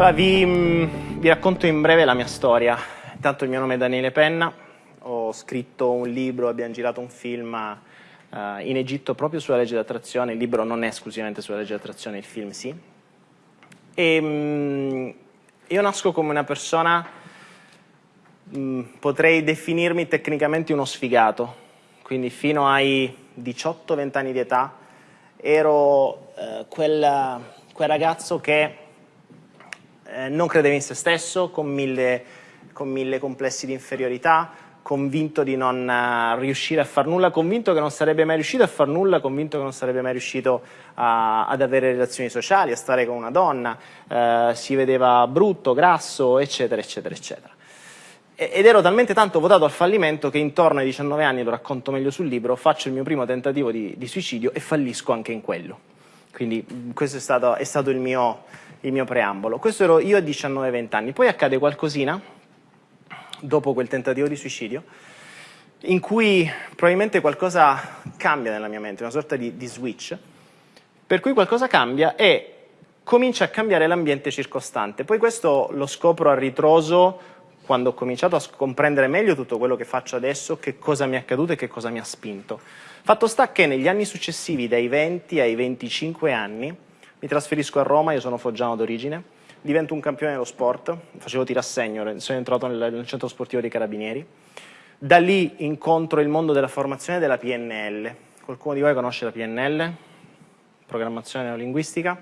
Allora, vi, vi, racconto in breve la mia storia. Intanto il mio nome è Daniele Penna, ho scritto un libro, abbiamo girato un film uh, in Egitto proprio sulla legge d'attrazione. Il libro non è esclusivamente sulla legge d'attrazione, il film sì. E, um, io nasco come una persona, um, potrei definirmi tecnicamente uno sfigato, quindi fino ai 18-20 anni di età ero uh, quel, quel ragazzo che eh, non credeva in se stesso, con mille, con mille complessi di inferiorità, convinto di non uh, riuscire a far nulla, convinto che non sarebbe mai riuscito a far nulla, convinto che non sarebbe mai riuscito a, ad avere relazioni sociali, a stare con una donna, uh, si vedeva brutto, grasso, eccetera, eccetera, eccetera. ed ero talmente tanto votato al fallimento che intorno ai 19 anni, lo racconto meglio sul libro, faccio il mio primo tentativo di, di suicidio e fallisco anche in quello. Quindi questo è stato, è stato il mio il mio preambolo. Questo ero io a 19-20 anni. Poi accade qualcosina, dopo quel tentativo di suicidio, in cui probabilmente qualcosa cambia nella mia mente, una sorta di, di switch, per cui qualcosa cambia e comincia a cambiare l'ambiente circostante. Poi questo lo scopro a ritroso quando ho cominciato a comprendere meglio tutto quello che faccio adesso, che cosa mi è accaduto e che cosa mi ha spinto. Fatto sta che negli anni successivi, dai 20 ai 25 anni, mi trasferisco a Roma, io sono foggiano d'origine, divento un campione dello sport, facevo tirassegno, sono entrato nel, nel centro sportivo dei Carabinieri, da lì incontro il mondo della formazione della PNL. Qualcuno di voi conosce la PNL? Programmazione neolinguistica.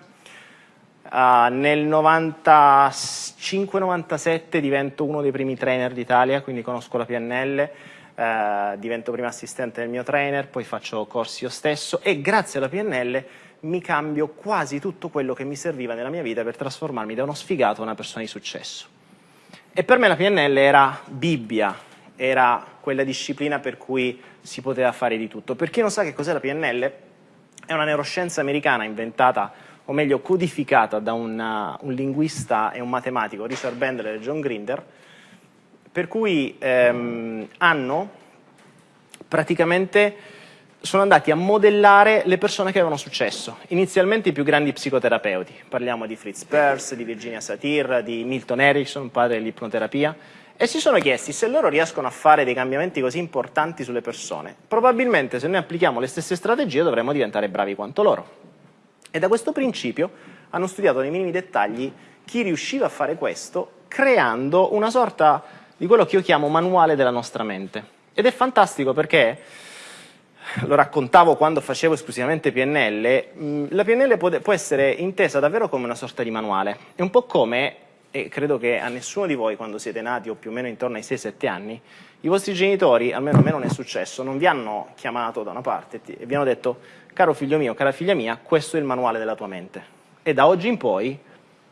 Uh, nel 95-97 divento uno dei primi trainer d'Italia, quindi conosco la PNL, uh, eh, divento prima assistente del mio trainer, poi faccio corsi io stesso e grazie alla PNL mi cambio quasi tutto quello che mi serviva nella mia vita per trasformarmi da uno sfigato a una persona di successo. E per me la PNL era Bibbia, era quella disciplina per cui si poteva fare di tutto. Per chi non sa che cos'è la PNL, è una neuroscienza americana inventata, o meglio codificata da una, un linguista e un matematico, Richard Bandler e John Grinder, per cui ehm, hanno praticamente sono andati a modellare le persone che avevano successo. Inizialmente i più grandi psicoterapeuti, parliamo di Fritz Perls, di Virginia Satir, di Milton Erickson, padre dell'ipnoterapia, e si sono chiesti se loro riescono a fare dei cambiamenti così importanti sulle persone. Probabilmente se noi applichiamo le stesse strategie dovremmo diventare bravi quanto loro. E da questo principio hanno studiato nei minimi dettagli chi riusciva a fare questo creando una sorta di quello che io chiamo manuale della nostra mente. Ed è fantastico perché lo raccontavo quando facevo esclusivamente PNL, mm, la PNL può, può essere intesa davvero come una sorta di manuale. È un po' come, e credo che a nessuno di voi quando siete nati o più o meno intorno ai 6-7 anni, i vostri genitori, almeno a me non è successo, non vi hanno chiamato da una parte e vi hanno detto caro figlio mio, cara figlia mia, questo è il manuale della tua mente. E da oggi in poi,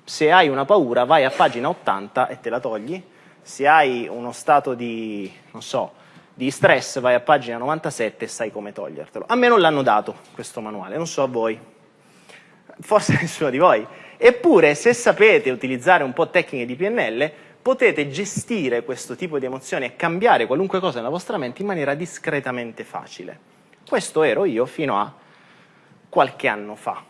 se hai una paura, vai a pagina 80 e te la togli, se hai uno stato di, non so, di stress vai a pagina 97 e sai come togliertelo. A me non l'hanno dato questo manuale, non so a voi, forse nessuno di voi. Eppure se sapete utilizzare un po' tecniche di PNL potete gestire questo tipo di emozioni e cambiare qualunque cosa nella vostra mente in maniera discretamente facile. Questo ero io fino a qualche anno fa.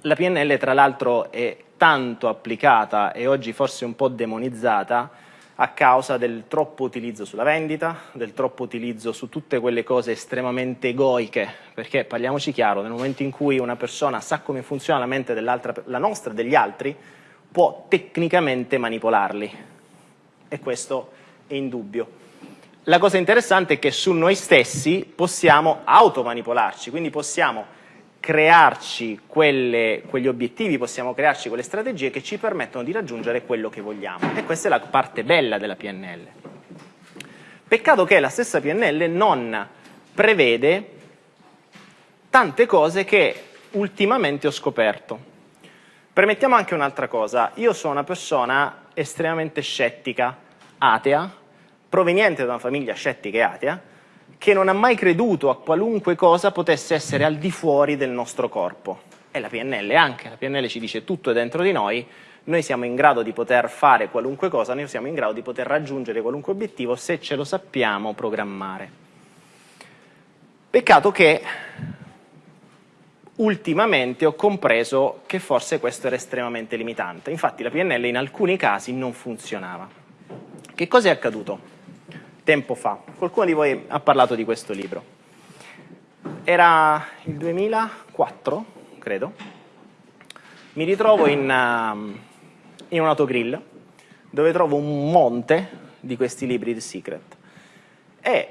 La PNL tra l'altro è tanto applicata e oggi forse un po' demonizzata a causa del troppo utilizzo sulla vendita, del troppo utilizzo su tutte quelle cose estremamente egoiche, perché parliamoci chiaro, nel momento in cui una persona sa come funziona la mente la nostra e degli altri, può tecnicamente manipolarli e questo è indubbio. La cosa interessante è che su noi stessi possiamo automanipolarci, quindi possiamo crearci quelle, quegli obiettivi, possiamo crearci quelle strategie che ci permettono di raggiungere quello che vogliamo. E questa è la parte bella della PNL. Peccato che la stessa PNL non prevede tante cose che ultimamente ho scoperto. Permettiamo anche un'altra cosa. Io sono una persona estremamente scettica, atea, proveniente da una famiglia scettica e atea, che non ha mai creduto a qualunque cosa potesse essere al di fuori del nostro corpo. E la PNL anche, la PNL ci dice tutto è dentro di noi, noi siamo in grado di poter fare qualunque cosa, noi siamo in grado di poter raggiungere qualunque obiettivo se ce lo sappiamo programmare. Peccato che ultimamente ho compreso che forse questo era estremamente limitante. Infatti la PNL in alcuni casi non funzionava. Che cosa è accaduto? Tempo fa. Qualcuno di voi ha parlato di questo libro. Era il 2004, credo. Mi ritrovo in, uh, in un autogrill dove trovo un monte di questi libri di Secret e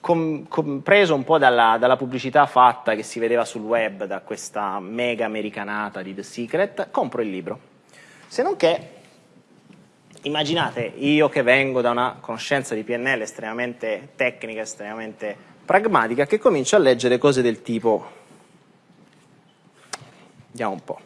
compreso un po' dalla, dalla, pubblicità fatta che si vedeva sul web da questa mega americanata di The Secret, compro il libro. Se non che, immaginate, io che vengo da una conoscenza di PNL estremamente tecnica, estremamente pragmatica, che comincio a leggere cose del tipo, vediamo un po',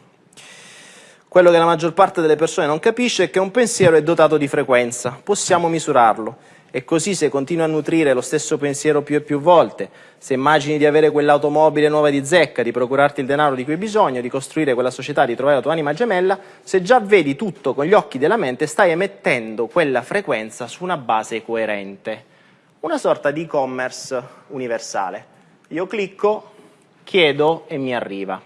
quello che la maggior parte delle persone non capisce è che un pensiero è dotato di frequenza, possiamo misurarlo e così se continui a nutrire lo stesso pensiero più e più volte, se immagini di avere quell'automobile nuova di zecca, di procurarti il denaro di cui hai bisogno, di costruire quella società, di trovare la tua anima gemella, se già vedi tutto con gli occhi della mente, stai emettendo quella frequenza su una base coerente. Una sorta di e-commerce universale. Io clicco, chiedo e mi arriva.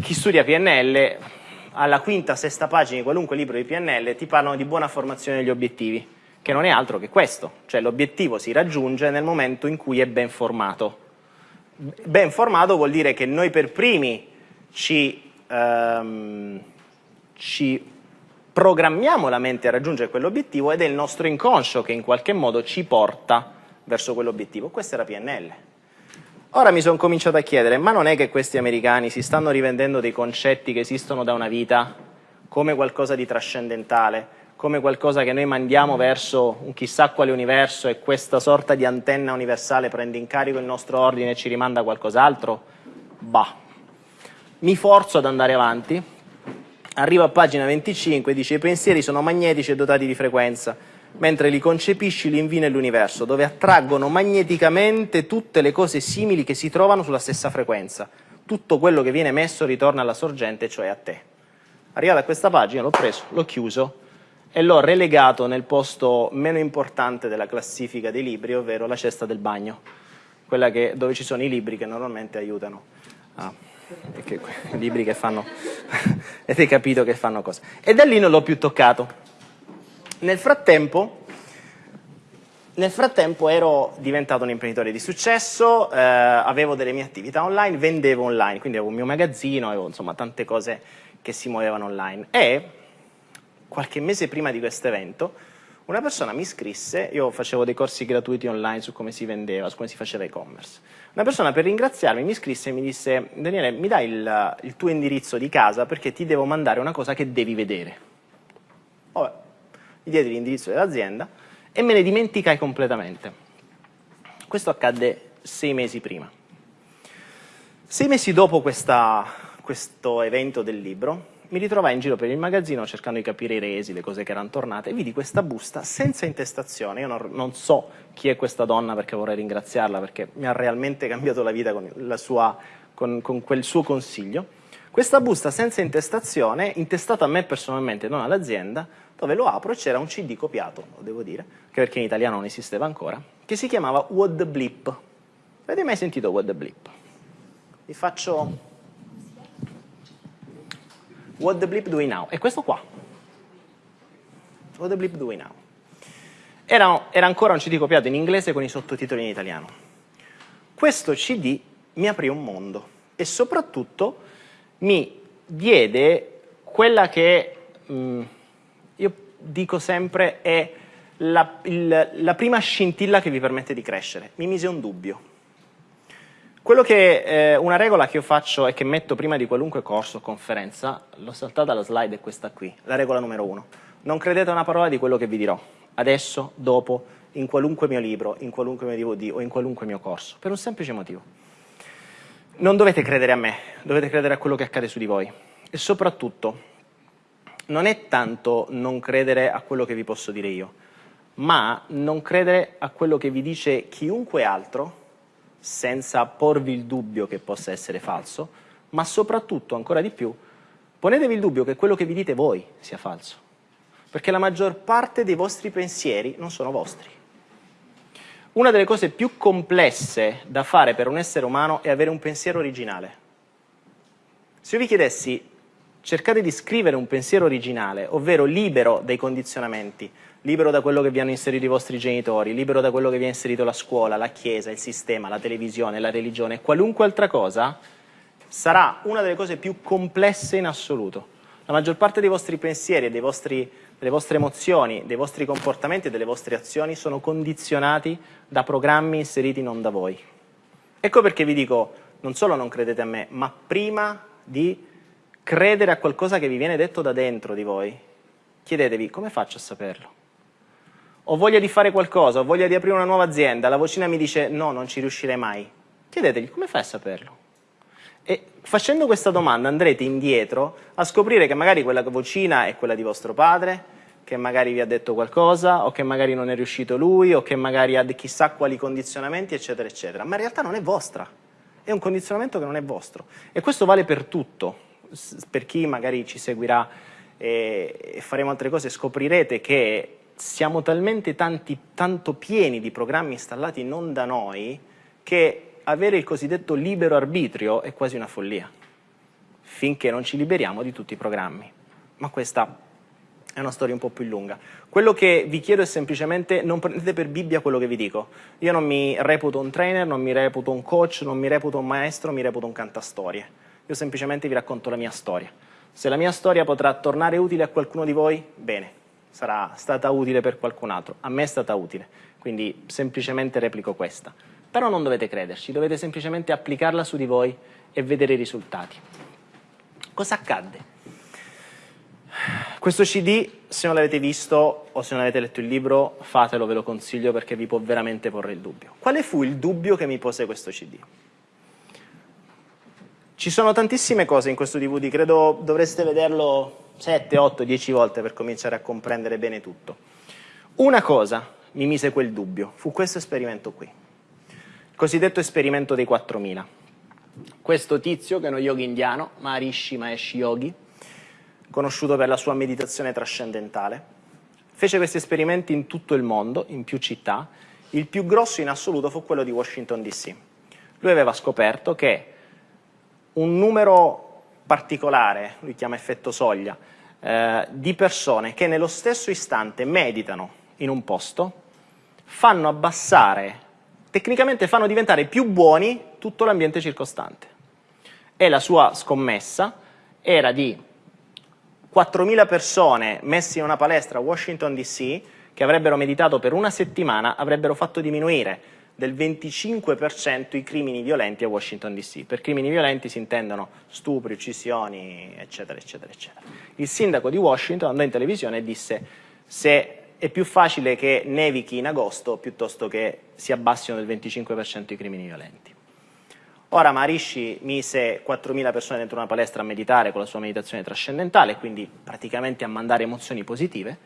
Chi studia PNL alla quinta, sesta pagina di qualunque libro di PNL ti parlano di buona formazione degli obiettivi, che non è altro che questo, cioè l'obiettivo si raggiunge nel momento in cui è ben formato. Ben formato vuol dire che noi per primi ci, ehm, ci programmiamo la mente a raggiungere quell'obiettivo ed è il nostro inconscio che in qualche modo ci porta verso quell'obiettivo. Questa la PNL. Ora mi sono cominciato a chiedere, ma non è che questi americani si stanno rivendendo dei concetti che esistono da una vita come qualcosa di trascendentale, come qualcosa che noi mandiamo verso un chissà quale universo e questa sorta di antenna universale prende in carico il nostro ordine e ci rimanda qualcos'altro? Bah. Mi forzo ad andare avanti, arrivo a pagina 25 e dice i pensieri sono magnetici e dotati di frequenza mentre li concepisci li invii nell'universo, dove attraggono magneticamente tutte le cose simili che si trovano sulla stessa frequenza. Tutto quello che viene messo ritorna alla sorgente, cioè a te. Arrivato a questa pagina l'ho preso, l'ho chiuso e l'ho relegato nel posto meno importante della classifica dei libri, ovvero la cesta del bagno, quella che, dove ci sono i libri che normalmente aiutano a... Che, libri che fanno... avete capito che fanno cosa. E da lì non l'ho più toccato nel frattempo, nel frattempo ero diventato un imprenditore di successo, eh, avevo delle mie attività online, vendevo online, quindi avevo un mio magazzino, avevo insomma tante cose che si muovevano online e qualche mese prima di questo evento una persona mi scrisse, io facevo dei corsi gratuiti online su come si vendeva, su come si faceva e-commerce. Una persona per ringraziarmi mi scrisse e mi disse Daniele mi dai il, il tuo indirizzo di casa perché ti devo mandare una cosa che devi vedere. Vabbè, gli diedi l'indirizzo dell'azienda e me ne dimenticai completamente. Questo accadde sei mesi prima. Sei mesi dopo questa, questo evento del libro, mi ritrovai in giro per il magazzino cercando di capire i resi, le cose che erano tornate, e vidi questa busta senza intestazione. Io non, non so chi è questa donna perché vorrei ringraziarla, perché mi ha realmente cambiato la vita con, la sua, con, con quel suo consiglio. Questa busta senza intestazione, intestata a me personalmente, non all'azienda, dove lo apro e c'era un CD copiato, lo devo dire, che perché in italiano non esisteva ancora, che si chiamava What the Blip. Avete mai sentito What the Blip? Vi faccio What the Blip Doing Now. È questo qua. What the Blip Doing Now. Era, era ancora un CD copiato in inglese con i sottotitoli in italiano. Questo CD mi aprì un mondo e soprattutto mi diede quella che... Mh, mm, io dico sempre è la, il, la prima scintilla che vi permette di crescere. Mi mise un dubbio. Che, eh, una regola che io faccio e che metto prima di qualunque corso o conferenza, l'ho saltata la slide, è questa qui, la regola numero uno. Non credete a una parola di quello che vi dirò, adesso, dopo, in qualunque mio libro, in qualunque mio DVD o in qualunque mio corso, per un semplice motivo. Non dovete credere a me, dovete credere a quello che accade su di voi. E soprattutto, non è tanto non credere a quello che vi posso dire io, ma non credere a quello che vi dice chiunque altro, senza porvi il dubbio che possa essere falso, ma soprattutto, ancora di più, ponetevi il dubbio che quello che vi dite voi sia falso, perché la maggior parte dei vostri pensieri non sono vostri. Una delle cose più complesse da fare per un essere umano è avere un pensiero originale. Se io vi chiedessi cercate di scrivere un pensiero originale, ovvero libero dai condizionamenti, libero da quello che vi hanno inserito i vostri genitori, libero da quello che vi ha inserito la scuola, la chiesa, il sistema, la televisione, la religione, qualunque altra cosa, sarà una delle cose più complesse in assoluto. La maggior parte dei vostri pensieri, dei vostri, delle vostre emozioni, dei vostri comportamenti e delle vostre azioni sono condizionati da programmi inseriti non da voi. Ecco perché vi dico, non solo non credete a me, ma prima di credere a qualcosa che vi viene detto da dentro di voi, chiedetevi come faccio a saperlo? Ho voglia di fare qualcosa, ho voglia di aprire una nuova azienda, la vocina mi dice no, non ci riuscirei mai. Chiedetegli come fai a saperlo? E facendo questa domanda andrete indietro a scoprire che magari quella vocina è quella di vostro padre, che magari vi ha detto qualcosa, o che magari non è riuscito lui, o che magari ha chissà quali condizionamenti, eccetera, eccetera. Ma in realtà non è vostra, è un condizionamento che non è vostro. E questo vale per tutto. Per chi magari ci seguirà e faremo altre cose, scoprirete che siamo talmente tanti, tanto pieni di programmi installati non da noi che avere il cosiddetto libero arbitrio è quasi una follia, finché non ci liberiamo di tutti i programmi. Ma questa è una storia un po' più lunga. Quello che vi chiedo è semplicemente non prendete per Bibbia quello che vi dico. Io non mi reputo un trainer, non mi reputo un coach, non mi reputo un maestro, mi reputo un cantastorie. Io semplicemente vi racconto la mia storia. Se la mia storia potrà tornare utile a qualcuno di voi, bene, sarà stata utile per qualcun altro. A me è stata utile, quindi semplicemente replico questa. Però non dovete crederci, dovete semplicemente applicarla su di voi e vedere i risultati. Cosa accadde? Questo CD, se non l'avete visto o se non avete letto il libro, fatelo, ve lo consiglio perché vi può veramente porre il dubbio. Quale fu il dubbio che mi pose questo CD? Ci sono tantissime cose in questo DVD, credo dovreste vederlo 7, 8, 10 volte per cominciare a comprendere bene tutto. Una cosa mi mise quel dubbio, fu questo esperimento qui cosiddetto esperimento dei 4000. Questo tizio, che è uno yogi indiano, Maharishi Mahesh Yogi, conosciuto per la sua meditazione trascendentale, fece questi esperimenti in tutto il mondo, in più città. Il più grosso in assoluto fu quello di Washington DC. Lui aveva scoperto che un numero particolare, lui chiama effetto soglia, eh, di persone che nello stesso istante meditano in un posto, fanno abbassare tecnicamente fanno diventare più buoni tutto l'ambiente circostante. E la sua scommessa era di 4.000 persone messe in una palestra a Washington DC che avrebbero meditato per una settimana, avrebbero fatto diminuire del 25% i crimini violenti a Washington DC. Per crimini violenti si intendono stupri, uccisioni, eccetera, eccetera, eccetera. Il sindaco di Washington andò in televisione e disse se è più facile che nevichi in agosto piuttosto che si abbassino del 25% i crimini violenti. Ora Maharishi mise 4.000 persone dentro una palestra a meditare con la sua meditazione trascendentale, quindi praticamente a mandare emozioni positive,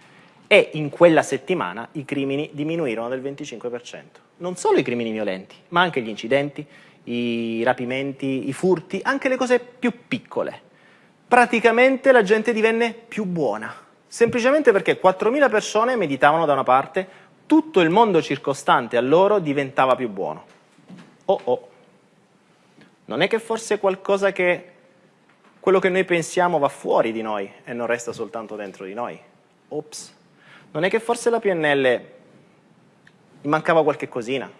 e in quella settimana i crimini diminuirono del 25%. Non solo i crimini violenti, ma anche gli incidenti, i rapimenti, i furti, anche le cose più piccole. Praticamente la gente divenne più buona semplicemente perché 4.000 persone meditavano da una parte, tutto il mondo circostante a loro diventava più buono. Oh oh, non è che forse qualcosa che quello che noi pensiamo va fuori di noi e non resta soltanto dentro di noi? Ops, non è che forse la PNL gli mancava qualche cosina?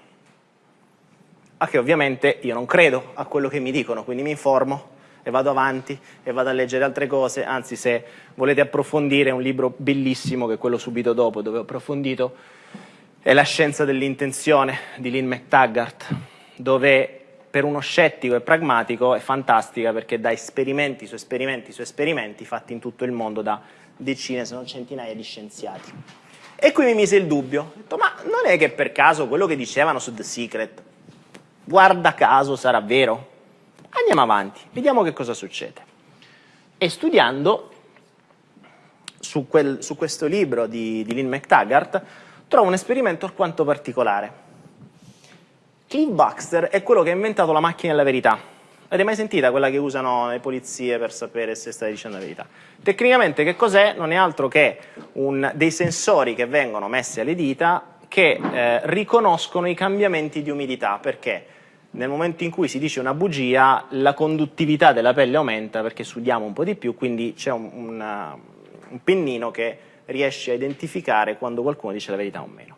A che ovviamente io non credo a quello che mi dicono, quindi mi informo e vado avanti e vado a leggere altre cose, anzi se volete approfondire un libro bellissimo che è quello subito dopo dove ho approfondito è La scienza dell'intenzione di Lynn McTaggart dove per uno scettico e pragmatico è fantastica perché dà esperimenti su esperimenti su esperimenti fatti in tutto il mondo da decine se non centinaia di scienziati. E qui mi mise il dubbio, ho detto ma non è che per caso quello che dicevano su The Secret, guarda caso sarà vero? Andiamo avanti, vediamo che cosa succede. E studiando su, quel, su questo libro di, di Lynn McTaggart, trovo un esperimento alquanto particolare. Cliff Baxter è quello che ha inventato la macchina della verità. Avete mai sentita quella che usano le polizie per sapere se stai dicendo la verità? Tecnicamente che cos'è? Non è altro che un, dei sensori che vengono messi alle dita che eh, riconoscono i cambiamenti di umidità, perché nel momento in cui si dice una bugia la conduttività della pelle aumenta perché sudiamo un po' di più, quindi c'è un, una, un pennino che riesce a identificare quando qualcuno dice la verità o meno.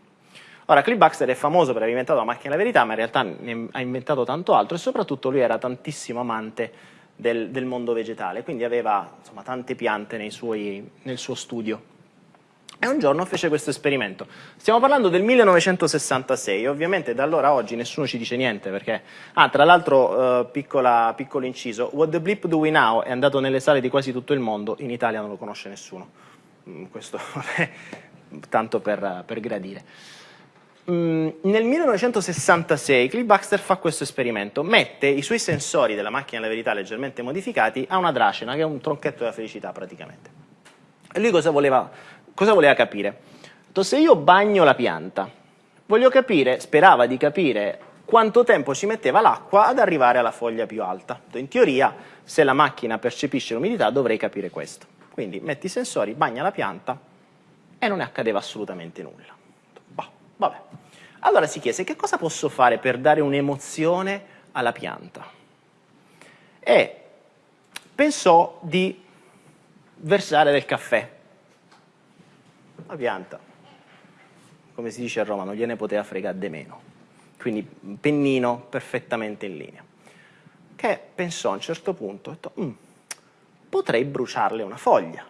Ora, Cliff Baxter è famoso per aver inventato la macchina della verità, ma in realtà ha inventato tanto altro e soprattutto lui era tantissimo amante del, del mondo vegetale, quindi aveva insomma, tante piante suoi, nel suo studio. E un giorno fece questo esperimento. Stiamo parlando del 1966, ovviamente da allora a oggi nessuno ci dice niente perché... Ah, tra l'altro, uh, piccolo inciso, What the Blip Do We Now è andato nelle sale di quasi tutto il mondo, in Italia non lo conosce nessuno. Mm, questo è tanto per, per gradire. Mm, nel 1966 Cliff Baxter fa questo esperimento, mette i suoi sensori della macchina della verità leggermente modificati a una dracena, che è un tronchetto della felicità praticamente. E lui cosa voleva, cosa voleva capire? Se io bagno la pianta, voglio capire, sperava di capire quanto tempo ci metteva l'acqua ad arrivare alla foglia più alta. In teoria, se la macchina percepisce l'umidità, dovrei capire questo. Quindi metti i sensori, bagna la pianta e non ne accadeva assolutamente nulla. Vabbè. Allora si chiese che cosa posso fare per dare un'emozione alla pianta e pensò di versare del caffè. La pianta, come si dice a Roma, non gliene poteva fregare di meno. Quindi pennino perfettamente in linea. Che pensò a un certo punto, detto, mm, potrei bruciarle una foglia.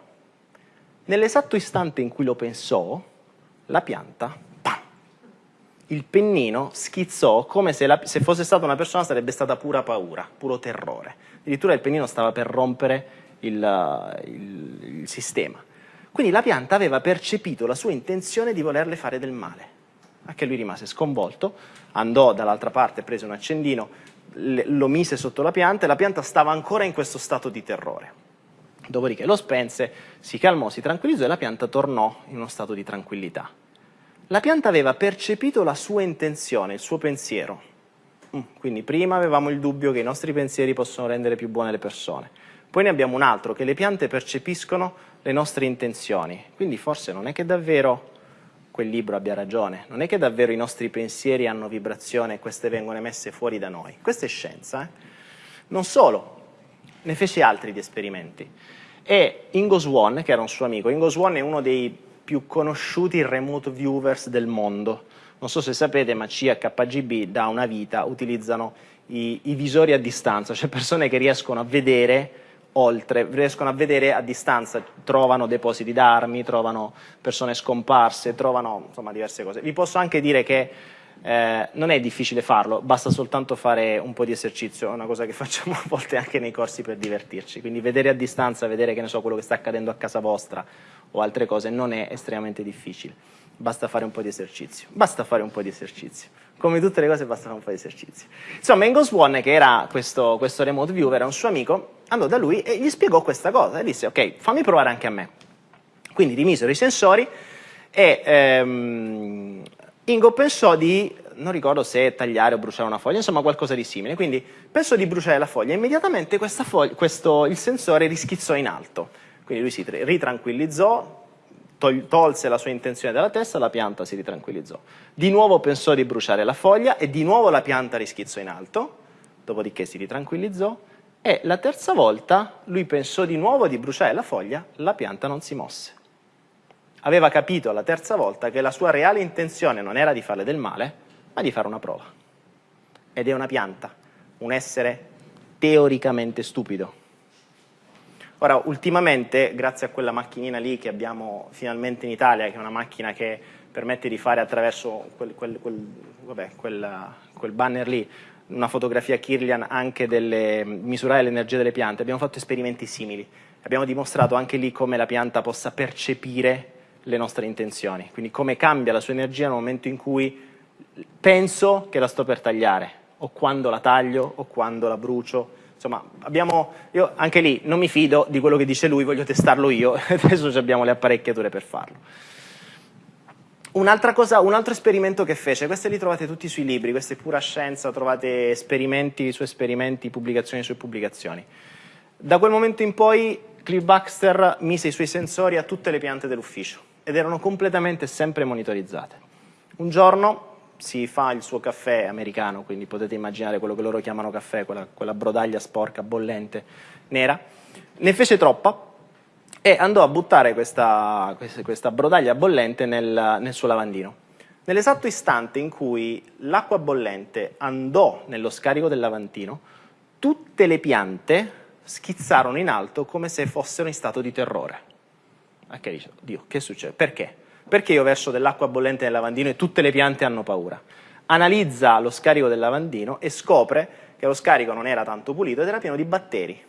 Nell'esatto istante in cui lo pensò, la pianta il pennino schizzò come se, la, se, fosse stata una persona sarebbe stata pura paura, puro terrore. Addirittura il pennino stava per rompere il, il, il sistema. Quindi la pianta aveva percepito la sua intenzione di volerle fare del male. Anche lui rimase sconvolto, andò dall'altra parte, prese un accendino, lo mise sotto la pianta e la pianta stava ancora in questo stato di terrore. Dopodiché lo spense, si calmò, si tranquillizzò e la pianta tornò in uno stato di tranquillità. La pianta aveva percepito la sua intenzione, il suo pensiero. Mm, quindi prima avevamo il dubbio che i nostri pensieri possono rendere più buone le persone. Poi ne abbiamo un altro, che le piante percepiscono le nostre intenzioni. Quindi forse non è che davvero quel libro abbia ragione, non è che davvero i nostri pensieri hanno vibrazione e queste vengono emesse fuori da noi. Questa è scienza. Eh? Non solo, ne fece altri di esperimenti. E Ingo Swan, che era un suo amico, Ingo Swan è uno dei più conosciuti remote viewers del mondo. Non so se sapete, ma CHGB da una vita utilizzano i, i visori a distanza, cioè persone che riescono a vedere oltre, riescono a vedere a distanza, trovano depositi d'armi, trovano persone scomparse, trovano insomma diverse cose. Vi posso anche dire che eh, non è difficile farlo, basta soltanto fare un po' di esercizio, è una cosa che facciamo a volte anche nei corsi per divertirci, quindi vedere a distanza, vedere che ne so, quello che sta accadendo a casa vostra o altre cose non è estremamente difficile, basta fare un po' di esercizio, basta fare un po' di esercizio, come tutte le cose basta fare un po' di esercizio. Insomma, Engels One, che era questo, questo remote viewer, era un suo amico, andò da lui e gli spiegò questa cosa e disse ok, fammi provare anche a me. Quindi rimisero i sensori e ehm, Ingo pensò di, non ricordo se tagliare o bruciare una foglia, insomma qualcosa di simile, quindi pensò di bruciare la foglia e immediatamente foglia, questo, il sensore rischizzò in alto quindi lui si ritranquillizzò, tol tolse la sua intenzione dalla testa, la pianta si ritranquillizzò. Di nuovo pensò di bruciare la foglia e di nuovo la pianta rischizzò in alto, dopodiché si ritranquillizzò e la terza volta lui pensò di nuovo di bruciare la foglia, la pianta non si mosse. Aveva capito la terza volta che la sua reale intenzione non era di farle del male, ma di fare una prova. Ed è una pianta, un essere teoricamente stupido. Ora, ultimamente, grazie a quella macchinina lì che abbiamo finalmente in Italia, che è una macchina che permette di fare attraverso quel, quel, quel, vabbè, quel banner lì, una fotografia Kirlian anche delle, misurare l'energia delle piante, abbiamo fatto esperimenti simili. Abbiamo dimostrato anche lì come la pianta possa percepire le nostre intenzioni, quindi come cambia la sua energia nel momento in cui penso che la sto per tagliare, o quando la taglio, o quando la brucio, Insomma, abbiamo, io anche lì non mi fido di quello che dice lui, voglio testarlo io, adesso abbiamo le apparecchiature per farlo. Un'altra cosa, un altro esperimento che fece, queste li trovate tutti sui libri, questa è pura scienza, trovate esperimenti su esperimenti, pubblicazioni su pubblicazioni. Da quel momento in poi Cliff Baxter mise i suoi sensori a tutte le piante dell'ufficio ed erano completamente sempre monitorizzate. Un giorno si fa il suo caffè americano, quindi potete immaginare quello che loro chiamano caffè, quella, quella brodaglia sporca, bollente, nera, ne fece troppa e andò a buttare questa, questa brodaglia bollente nel, nel suo lavandino. Nell'esatto istante in cui l'acqua bollente andò nello scarico del lavandino, tutte le piante schizzarono in alto come se fossero in stato di terrore. Che dice, Dio, che succede? Perché? Perché io verso dell'acqua bollente nel lavandino e tutte le piante hanno paura? Analizza lo scarico del lavandino e scopre che lo scarico non era tanto pulito ed era pieno di batteri.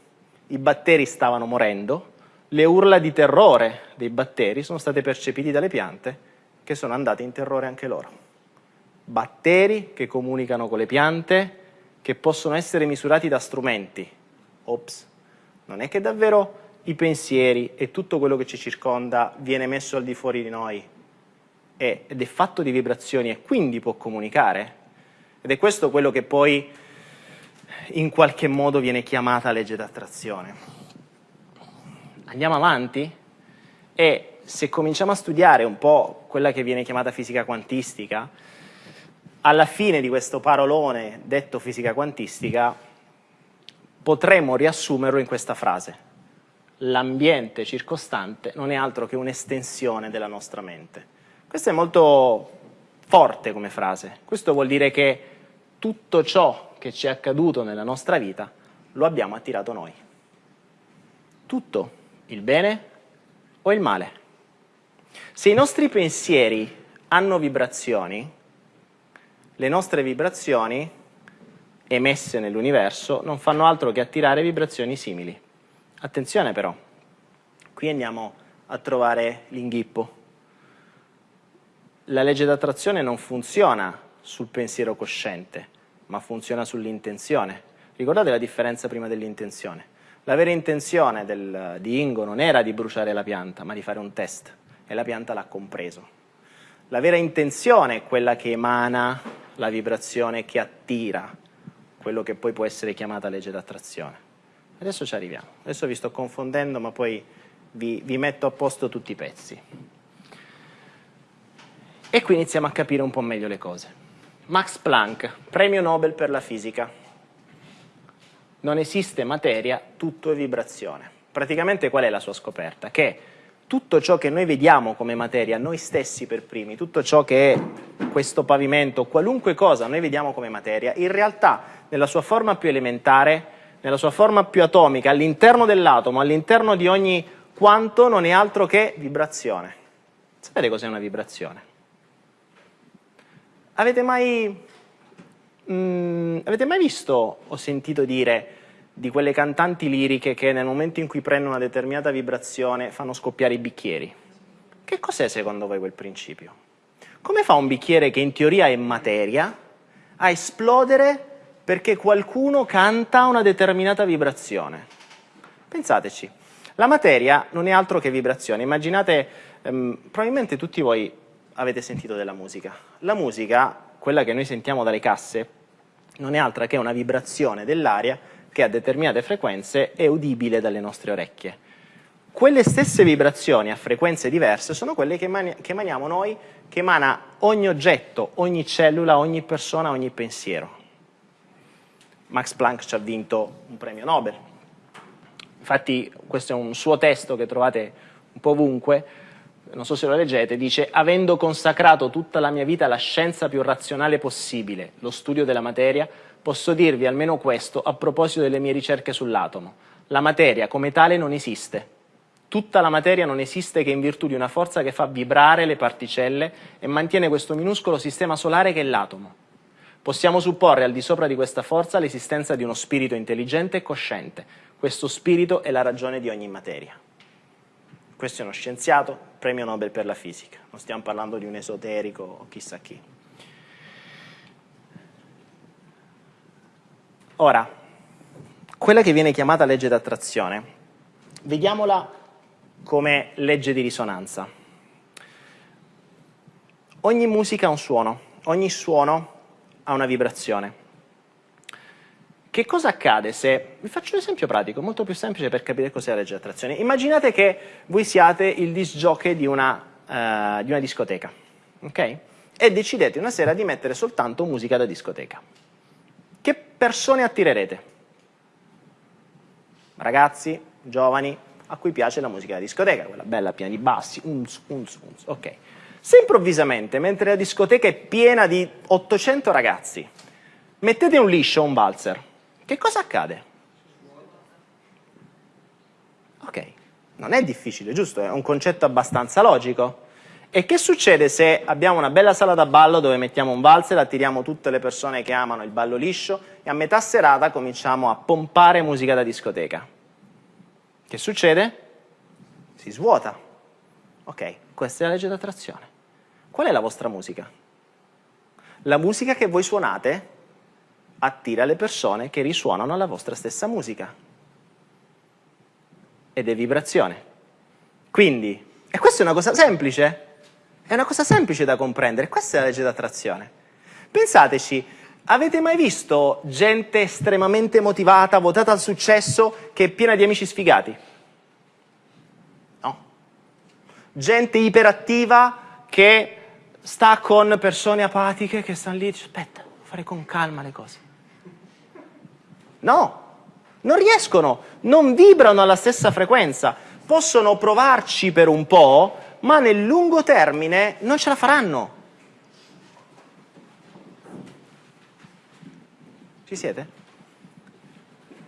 I batteri stavano morendo, le urla di terrore dei batteri sono state percepiti dalle piante che sono andate in terrore anche loro. Batteri che comunicano con le piante, che possono essere misurati da strumenti. Ops, non è che davvero i pensieri e tutto quello che ci circonda viene messo al di fuori di noi ed è fatto di vibrazioni e quindi può comunicare. Ed è questo quello che poi in qualche modo viene chiamata legge d'attrazione. Andiamo avanti? E se cominciamo a studiare un po' quella che viene chiamata fisica quantistica, alla fine di questo parolone detto fisica quantistica potremmo riassumerlo in questa frase. L'ambiente circostante non è altro che un'estensione della nostra mente. Questo è molto forte come frase. Questo vuol dire che tutto ciò che ci è accaduto nella nostra vita lo abbiamo attirato noi. Tutto, il bene o il male. Se i nostri pensieri hanno vibrazioni, le nostre vibrazioni emesse nell'universo non fanno altro che attirare vibrazioni simili. Attenzione però, qui andiamo a trovare l'inghippo. La legge d'attrazione non funziona sul pensiero cosciente, ma funziona sull'intenzione. Ricordate la differenza prima dell'intenzione? La vera intenzione del, di Ingo non era di bruciare la pianta, ma di fare un test e la pianta l'ha compreso. La vera intenzione è quella che emana la vibrazione che attira quello che poi può essere chiamata legge d'attrazione. Adesso ci arriviamo, adesso vi sto confondendo ma poi vi, vi metto a posto tutti i pezzi. E qui iniziamo a capire un po' meglio le cose. Max Planck, premio Nobel per la fisica. Non esiste materia, tutto è vibrazione. Praticamente qual è la sua scoperta? Che tutto ciò che noi vediamo come materia, noi stessi per primi, tutto ciò che è questo pavimento, qualunque cosa noi vediamo come materia, in realtà nella sua forma più elementare, nella sua forma più atomica, all'interno dell'atomo, all'interno di ogni quanto non è altro che vibrazione. Sapete cos'è una vibrazione? Avete mai, mm, avete mai visto o sentito dire di quelle cantanti liriche che nel momento in cui prendono una determinata vibrazione fanno scoppiare i bicchieri. Che cos'è secondo voi quel principio? Come fa un bicchiere che in teoria è materia a esplodere perché qualcuno canta una determinata vibrazione? Pensateci, la materia non è altro che vibrazione. Immaginate, ehm, probabilmente tutti voi avete sentito della musica. La musica, quella che noi sentiamo dalle casse, non è altra che una vibrazione dell'aria che a determinate frequenze è udibile dalle nostre orecchie. Quelle stesse vibrazioni a frequenze diverse sono quelle che, emani che emaniamo noi, che emana ogni oggetto, ogni cellula, ogni persona, ogni pensiero. Max Planck ci ha vinto un premio Nobel. Infatti questo è un suo testo che trovate un po' ovunque, non so se lo leggete, dice avendo consacrato tutta la mia vita alla scienza più razionale possibile, lo studio della materia, posso dirvi almeno questo a proposito delle mie ricerche sull'atomo. La materia come tale non esiste. Tutta la materia non esiste che in virtù di una forza che fa vibrare le particelle e mantiene questo minuscolo sistema solare che è l'atomo. Possiamo supporre al di sopra di questa forza l'esistenza di uno spirito intelligente e cosciente. Questo spirito è la ragione di ogni materia. Questo è uno scienziato, premio Nobel per la fisica. Non stiamo parlando di un esoterico o chissà chi. Ora, quella che viene chiamata legge d'attrazione, vediamola come legge di risonanza. Ogni musica ha un suono, ogni suono ha una vibrazione. Che cosa accade se, vi faccio un esempio pratico, molto più semplice per capire cos'è la legge d'attrazione. Immaginate che voi siate il disc jockey di una, uh, di una discoteca, ok? e decidete una sera di mettere soltanto musica da discoteca. Che persone attirerete? Ragazzi, giovani, a cui piace la musica da discoteca, quella bella piena di bassi, unz, unz, unz, ok. Se improvvisamente, mentre la discoteca è piena di 800 ragazzi, mettete un liscio o un valzer, che cosa accade? Ok, non è difficile, giusto? È un concetto abbastanza logico. E che succede se abbiamo una bella sala da ballo dove mettiamo un valzer, attiriamo tutte le persone che amano il ballo liscio e a metà serata cominciamo a pompare musica da discoteca? Che succede? Si svuota. Ok, questa è la legge d'attrazione. Qual è la vostra musica? La musica che voi suonate attira le persone che risuonano la vostra stessa musica. Ed è vibrazione. Quindi, e questa è una cosa semplice, è una cosa semplice da comprendere, questa è la legge d'attrazione. Pensateci, avete mai visto gente estremamente motivata, votata al successo, che è piena di amici sfigati? No. Gente iperattiva che sta con persone apatiche che stanno lì dice aspetta, fare con calma le cose. No, non riescono, non vibrano alla stessa frequenza. Possono provarci per un po', ma nel lungo termine non ce la faranno. Ci siete?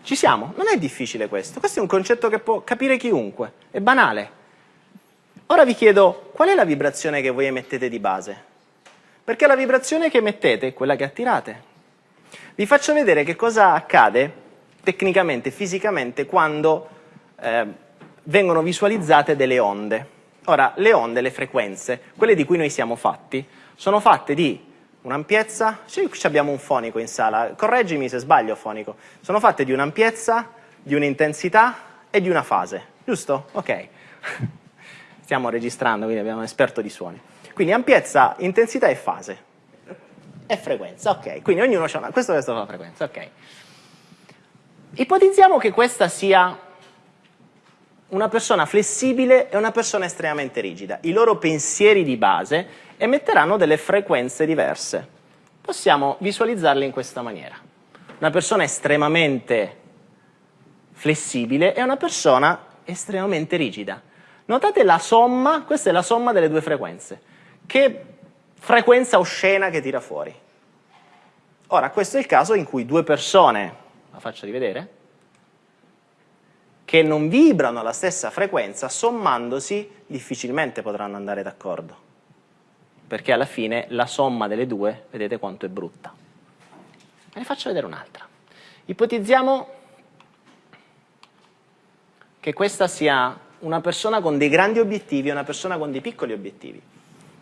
Ci siamo? Non è difficile questo, questo è un concetto che può capire chiunque, è banale. Ora vi chiedo, qual è la vibrazione che voi emettete di base? Perché la vibrazione che emettete è quella che attirate. Vi faccio vedere che cosa accade tecnicamente, fisicamente, quando eh, vengono visualizzate delle onde. Ora, le onde, le frequenze, quelle di cui noi siamo fatti, sono fatte di un'ampiezza, sì, abbiamo un fonico in sala, correggimi se sbaglio fonico, sono fatte di un'ampiezza, di un'intensità e di una fase, giusto? Ok, stiamo registrando, quindi abbiamo un esperto di suoni. Quindi ampiezza, intensità e fase. E frequenza, ok, quindi ognuno ha una, questo è la frequenza, ok. Ipotizziamo che questa sia una persona flessibile e una persona estremamente rigida. I loro pensieri di base emetteranno delle frequenze diverse. Possiamo visualizzarle in questa maniera. Una persona estremamente flessibile e una persona estremamente rigida. Notate la somma, questa è la somma delle due frequenze. Che frequenza oscena che tira fuori? Ora, questo è il caso in cui due persone, la faccio rivedere, che non vibrano alla stessa frequenza, sommandosi difficilmente potranno andare d'accordo. Perché alla fine la somma delle due, vedete quanto è brutta. Ve ne faccio vedere un'altra. Ipotizziamo che questa sia una persona con dei grandi obiettivi e una persona con dei piccoli obiettivi.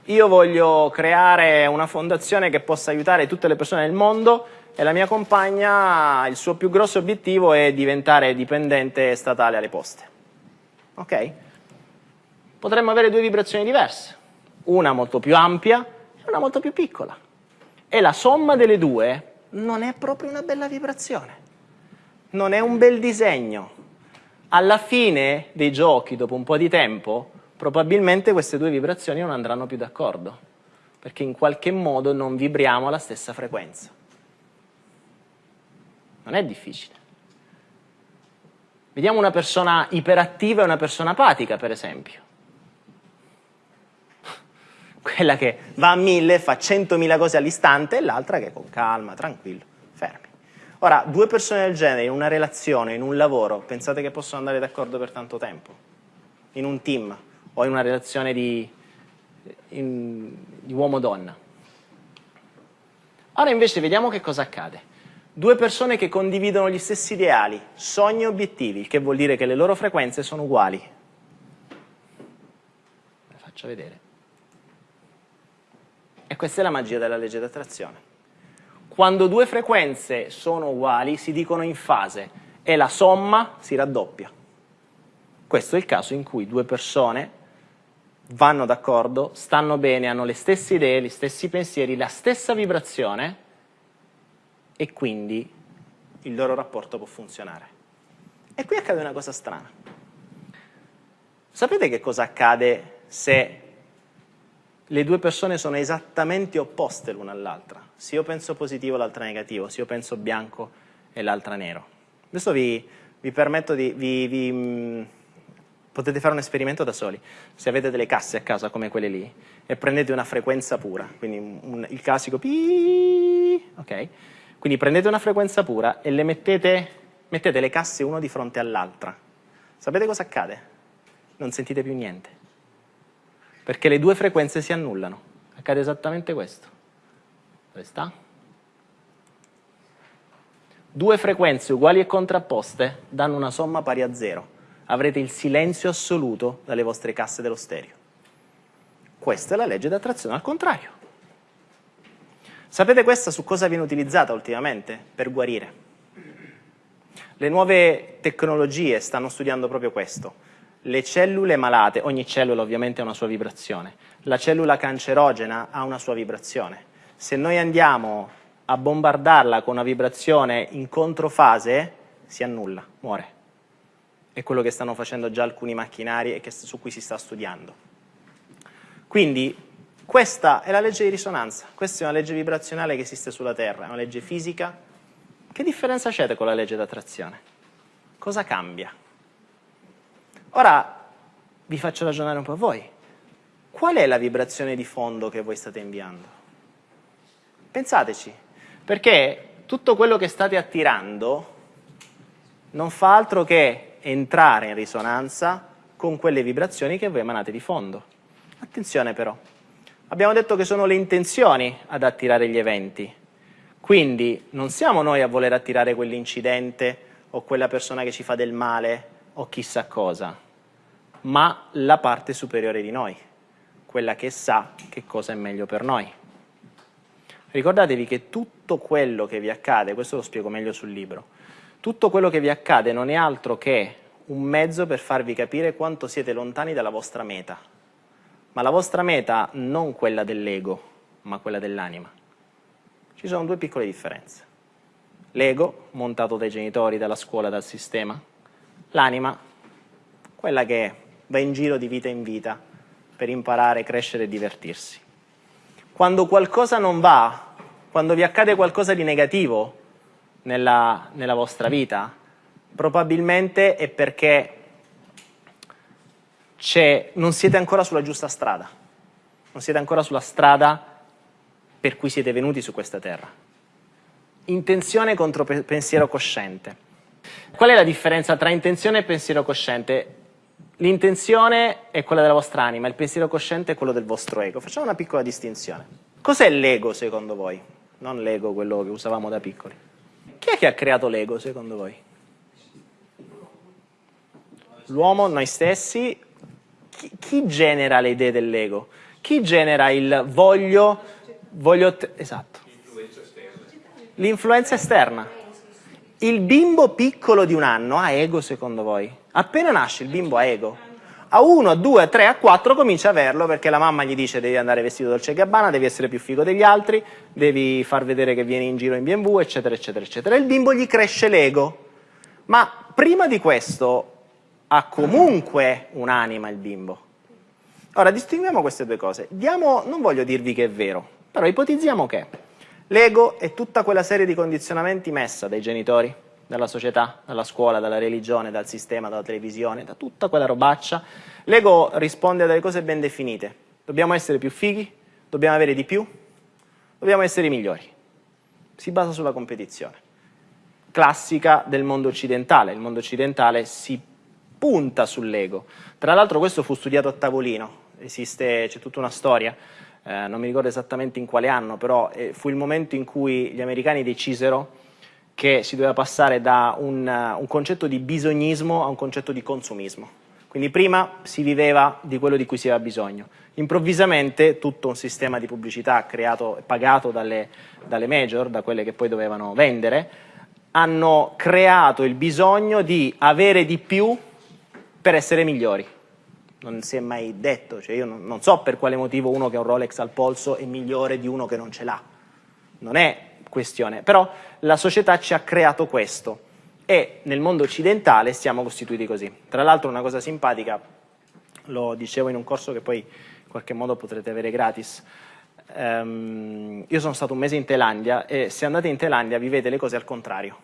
Io voglio creare una fondazione che possa aiutare tutte le persone del mondo e la mia compagna, il suo più grosso obiettivo è diventare dipendente statale alle poste. Ok? Potremmo avere due vibrazioni diverse, una molto più ampia e una molto più piccola. E la somma delle due non è proprio una bella vibrazione, non è un bel disegno. Alla fine dei giochi, dopo un po' di tempo, probabilmente queste due vibrazioni non andranno più d'accordo, perché in qualche modo non vibriamo alla stessa frequenza. Non è difficile. Vediamo una persona iperattiva e una persona apatica, per esempio. Quella che va a mille, fa centomila cose all'istante e l'altra che con calma, tranquillo. Ora, due persone del genere in una relazione, in un lavoro, pensate che possono andare d'accordo per tanto tempo? In un team o in una relazione di, di uomo-donna? Ora invece vediamo che cosa accade. Due persone che condividono gli stessi ideali, sogni e obiettivi, che vuol dire che le loro frequenze sono uguali. Le faccio vedere. E questa è la magia della legge d'attrazione. Quando due frequenze sono uguali si dicono in fase e la somma si raddoppia. Questo è il caso in cui due persone vanno d'accordo, stanno bene, hanno le stesse idee, gli stessi pensieri, la stessa vibrazione e quindi il loro rapporto può funzionare. E qui accade una cosa strana. Sapete che cosa accade se le due persone sono esattamente opposte l'una all'altra. Se io penso positivo l'altra negativo, se io penso bianco e l'altra nero. Adesso vi, vi permetto di... Vi, vi, mh, potete fare un esperimento da soli. Se avete delle casse a casa come quelle lì e prendete una frequenza pura, quindi un, il classico ok? Quindi prendete una frequenza pura e le mettete, mettete le casse uno di fronte all'altra. Sapete cosa accade? Non sentite più niente perché le due frequenze si annullano. Accade esattamente questo. Dove sta? Due frequenze uguali e contrapposte danno una somma pari a zero. Avrete il silenzio assoluto dalle vostre casse dello stereo. Questa è la legge d'attrazione al contrario. Sapete questa su cosa viene utilizzata ultimamente? Per guarire. Le nuove tecnologie stanno studiando proprio questo le cellule malate, ogni cellula ovviamente ha una sua vibrazione, la cellula cancerogena ha una sua vibrazione. Se noi andiamo a bombardarla con una vibrazione in controfase, si annulla, muore. È quello che stanno facendo già alcuni macchinari e che, su cui si sta studiando. Quindi questa è la legge di risonanza, questa è una legge vibrazionale che esiste sulla Terra, è una legge fisica. Che differenza c'è con la legge d'attrazione? Cosa cambia? Ora vi faccio ragionare un po' voi. Qual è la vibrazione di fondo che voi state inviando? Pensateci, perché tutto quello che state attirando non fa altro che entrare in risonanza con quelle vibrazioni che voi emanate di fondo. Attenzione però, abbiamo detto che sono le intenzioni ad attirare gli eventi, quindi non siamo noi a voler attirare quell'incidente o quella persona che ci fa del male o chissà cosa, ma la parte superiore di noi, quella che sa che cosa è meglio per noi. Ricordatevi che tutto quello che vi accade, questo lo spiego meglio sul libro, tutto quello che vi accade non è altro che un mezzo per farvi capire quanto siete lontani dalla vostra meta, ma la vostra meta non quella dell'ego, ma quella dell'anima. Ci sono due piccole differenze. L'ego, montato dai genitori, dalla scuola, dal sistema, L'anima, quella che va in giro di vita in vita per imparare, crescere e divertirsi. Quando qualcosa non va, quando vi accade qualcosa di negativo nella, nella vostra vita, probabilmente è perché non siete ancora sulla giusta strada, non siete ancora sulla strada per cui siete venuti su questa terra. Intenzione contro pensiero cosciente. Qual è la differenza tra intenzione e pensiero cosciente? L'intenzione è quella della vostra anima, il pensiero cosciente è quello del vostro ego. Facciamo una piccola distinzione. Cos'è l'ego secondo voi? Non l'ego, quello che usavamo da piccoli. Chi è che ha creato l'ego secondo voi? L'uomo, noi stessi. Chi, chi, genera le idee dell'ego? Chi genera il voglio, voglio esatto. L'influenza esterna. Il bimbo piccolo di un anno ha ego secondo voi? Appena nasce il bimbo ha ego. A 1, a 2, a 3, a 4 comincia a averlo perché la mamma gli dice devi andare vestito dolce gabbana, devi essere più figo degli altri, devi far vedere che vieni in giro in BMW, eccetera, eccetera, eccetera. Il bimbo gli cresce l'ego. Ma prima di questo ha comunque un'anima il bimbo. Ora distinguiamo queste due cose. Diamo, non voglio dirvi che è vero, però ipotizziamo che L'ego è tutta quella serie di condizionamenti messa dai genitori, dalla società, dalla scuola, dalla religione, dal sistema, dalla televisione, da tutta quella robaccia. L'ego risponde a delle cose ben definite. Dobbiamo essere più fighi, dobbiamo avere di più, dobbiamo essere i migliori. Si basa sulla competizione. Classica del mondo occidentale. Il mondo occidentale si punta sull'ego. Tra l'altro questo fu studiato a tavolino, esiste, c'è tutta una storia eh, non mi ricordo esattamente in quale anno, però eh, fu il momento in cui gli americani decisero che si doveva passare da un, uh, un concetto di bisognismo a un concetto di consumismo. Quindi prima si viveva di quello di cui si aveva bisogno. Improvvisamente tutto un sistema di pubblicità creato e pagato dalle, dalle major, da quelle che poi dovevano vendere, hanno creato il bisogno di avere di più per essere migliori non si è mai detto, cioè io non, non, so per quale motivo uno che ha un Rolex al polso è migliore di uno che non ce l'ha, non è questione, però la società ci ha creato questo e nel mondo occidentale siamo costituiti così. Tra l'altro una cosa simpatica, lo dicevo in un corso che poi in qualche modo potrete avere gratis. Um, io sono stato un mese in Thailandia e se andate in Thailandia vivete le cose al contrario.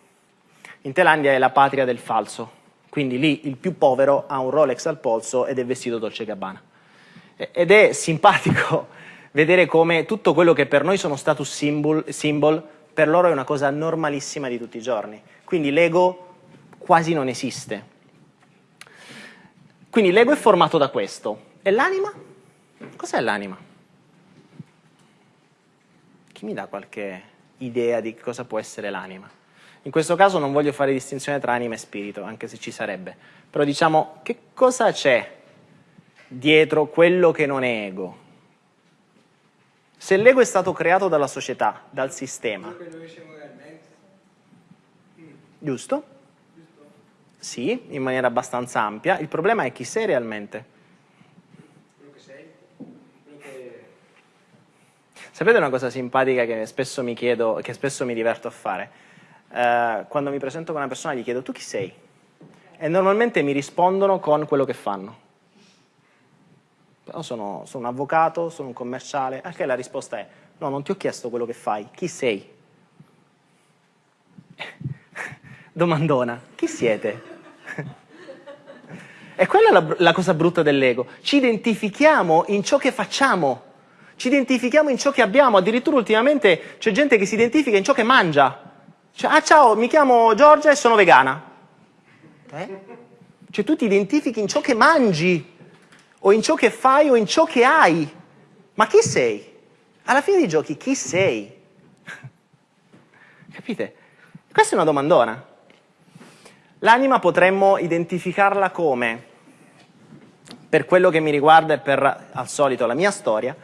In Thailandia è la patria del falso, quindi lì il più povero ha un Rolex al polso ed è vestito Dolce Gabbana. Ed è simpatico vedere come tutto quello che per noi sono status symbol, symbol per loro è una cosa normalissima di tutti i giorni. Quindi l'ego quasi non esiste. Quindi l'ego è formato da questo. E l'anima? Cos'è l'anima? Chi mi dà qualche idea di cosa può essere l'anima? In questo caso non voglio fare distinzione tra anima e spirito, anche se ci sarebbe. Però diciamo, che cosa c'è dietro quello che non è ego? Se l'ego è stato creato dalla società, dal sistema. Giusto? Sì, in maniera abbastanza ampia. Il problema è chi sei realmente. Sapete una cosa simpatica che spesso mi chiedo, che spesso mi diverto a fare? Uh, quando mi presento con una persona gli chiedo tu chi sei? E normalmente mi rispondono con quello che fanno. Però sono, sono un avvocato, sono un commerciale, anche la risposta è no, non ti ho chiesto quello che fai, chi sei? Domandona, chi siete? E quella è la, la cosa brutta dell'ego, ci identifichiamo in ciò che facciamo, ci identifichiamo in ciò che abbiamo, addirittura ultimamente c'è gente che si identifica in ciò che mangia. Cioè, ah ciao, mi chiamo Giorgia e sono vegana. Eh? Cioè tu ti identifichi in ciò che mangi, o in ciò che fai o in ciò che hai. Ma chi sei? Alla fine dei giochi chi sei? Capite? Questa è una domandona. L'anima potremmo identificarla come, per quello che mi riguarda e per, al solito, la mia storia,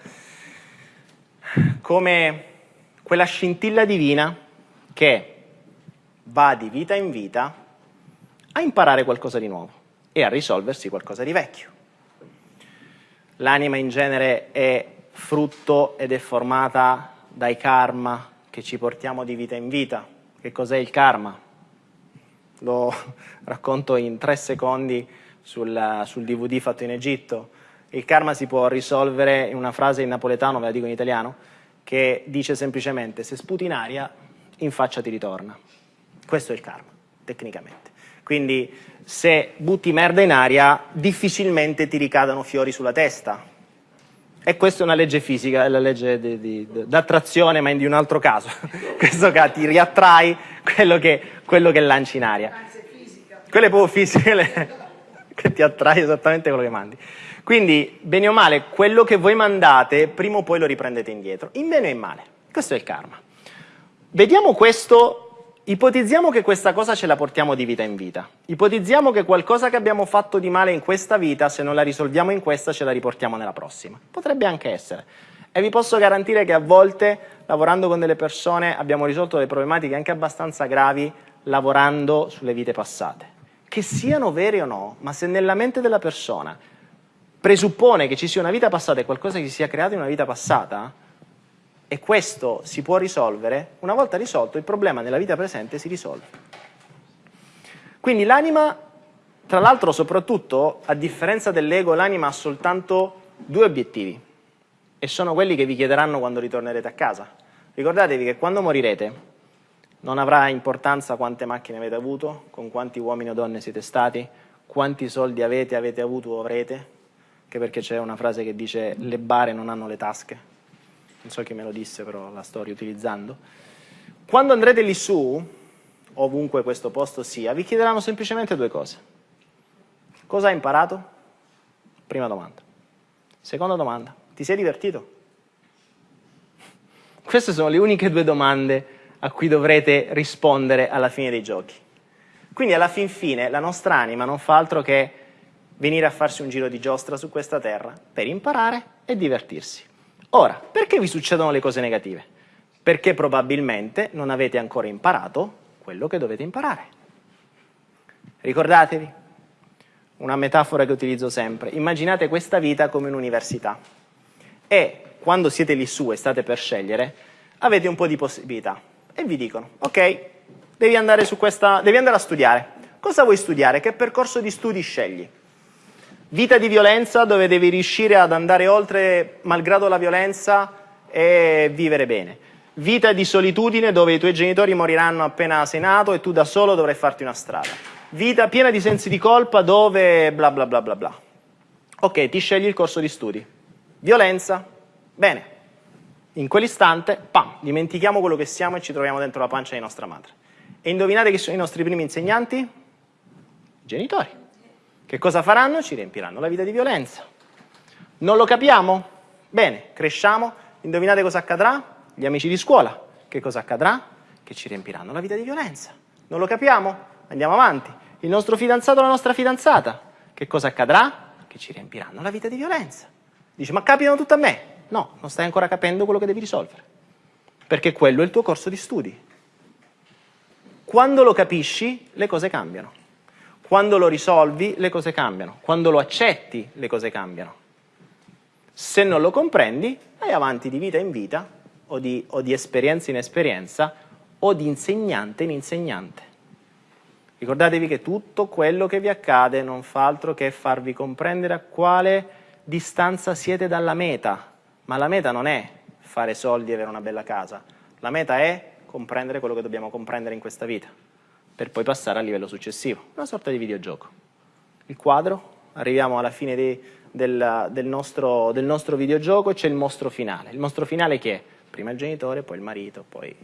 come quella scintilla divina che va di vita in vita a imparare qualcosa di nuovo e a risolversi qualcosa di vecchio. L'anima in genere è frutto ed è formata dai karma che ci portiamo di vita in vita. Che cos'è il karma? Lo racconto in tre secondi sul, sul DVD fatto in Egitto. Il karma si può risolvere in una frase in napoletano, ve la dico in italiano, che dice semplicemente se sputi in aria, in faccia ti ritorna. Questo è il karma, tecnicamente. Quindi se butti merda in aria, difficilmente ti ricadono fiori sulla testa. E questa è una legge fisica, è la legge d'attrazione, ma in di un altro caso. In questo caso ti riattrai quello che, quello che lanci in aria. È proprio fisica, che ti attrai esattamente quello che mandi. Quindi, bene o male, quello che voi mandate, prima o poi lo riprendete indietro, in bene o in male. Questo è il karma. Vediamo questo Ipotizziamo che questa cosa ce la portiamo di vita in vita. Ipotizziamo che qualcosa che abbiamo fatto di male in questa vita, se non la risolviamo in questa, ce la riportiamo nella prossima. Potrebbe anche essere. E vi posso garantire che a volte, lavorando con delle persone, abbiamo risolto delle problematiche anche abbastanza gravi lavorando sulle vite passate. Che siano vere o no, ma se nella mente della persona presuppone che ci sia una vita passata e qualcosa che si sia creato in una vita passata, e questo si può risolvere, una volta risolto il problema nella vita presente si risolve. Quindi l'anima, tra l'altro soprattutto, a differenza dell'ego, l'anima ha soltanto due obiettivi e sono quelli che vi chiederanno quando ritornerete a casa. Ricordatevi che quando morirete non avrà importanza quante macchine avete avuto, con quanti uomini o donne siete stati, quanti soldi avete, avete avuto o avrete, anche perché c'è una frase che dice le bare non hanno le tasche, non so chi me lo disse, però la sto riutilizzando. Quando andrete lì su, ovunque questo posto sia, vi chiederanno semplicemente due cose. Cosa hai imparato? Prima domanda. Seconda domanda, ti sei divertito? Queste sono le uniche due domande a cui dovrete rispondere alla fine dei giochi. Quindi alla fin fine la nostra anima non fa altro che venire a farsi un giro di giostra su questa terra per imparare e divertirsi. Ora, perché vi succedono le cose negative? Perché probabilmente non avete ancora imparato quello che dovete imparare. Ricordatevi, una metafora che utilizzo sempre, immaginate questa vita come un'università e quando siete lì su e state per scegliere, avete un po' di possibilità e vi dicono, ok, devi andare, questa, devi andare a studiare. Cosa vuoi studiare? Che percorso di studi scegli? Vita di violenza dove devi riuscire ad andare oltre malgrado la violenza e vivere bene. Vita di solitudine dove i tuoi genitori moriranno appena sei nato e tu da solo dovrai farti una strada. Vita piena di sensi di colpa dove bla bla bla bla bla. Ok, ti scegli il corso di studi. Violenza, bene. In quell'istante, pam, dimentichiamo quello che siamo e ci troviamo dentro la pancia di nostra madre. E indovinate chi sono i nostri primi insegnanti? I genitori. Che cosa faranno? Ci riempiranno la vita di violenza. Non lo capiamo? Bene, cresciamo, indovinate cosa accadrà? Gli amici di scuola. Che cosa accadrà? Che ci riempiranno la vita di violenza. Non lo capiamo? Andiamo avanti. Il nostro fidanzato o la nostra fidanzata. Che cosa accadrà? Che ci riempiranno la vita di violenza. Dice, ma capitano tutto a me? No, non stai ancora capendo quello che devi risolvere. Perché quello è il tuo corso di studi. Quando lo capisci, le cose cambiano. Quando lo risolvi, le cose cambiano. Quando lo accetti, le cose cambiano. Se non lo comprendi, vai avanti di vita in vita, o di, o di esperienza in esperienza, o di insegnante in insegnante. Ricordatevi che tutto quello che vi accade non fa altro che farvi comprendere a quale distanza siete dalla meta. Ma la meta non è fare soldi e avere una bella casa. La meta è comprendere quello che dobbiamo comprendere in questa vita per poi passare al livello successivo, una sorta di videogioco. Il quadro, arriviamo alla fine di, del, del, nostro, del nostro videogioco e c'è il mostro finale. Il mostro finale che è? Prima il genitore, poi il marito, poi...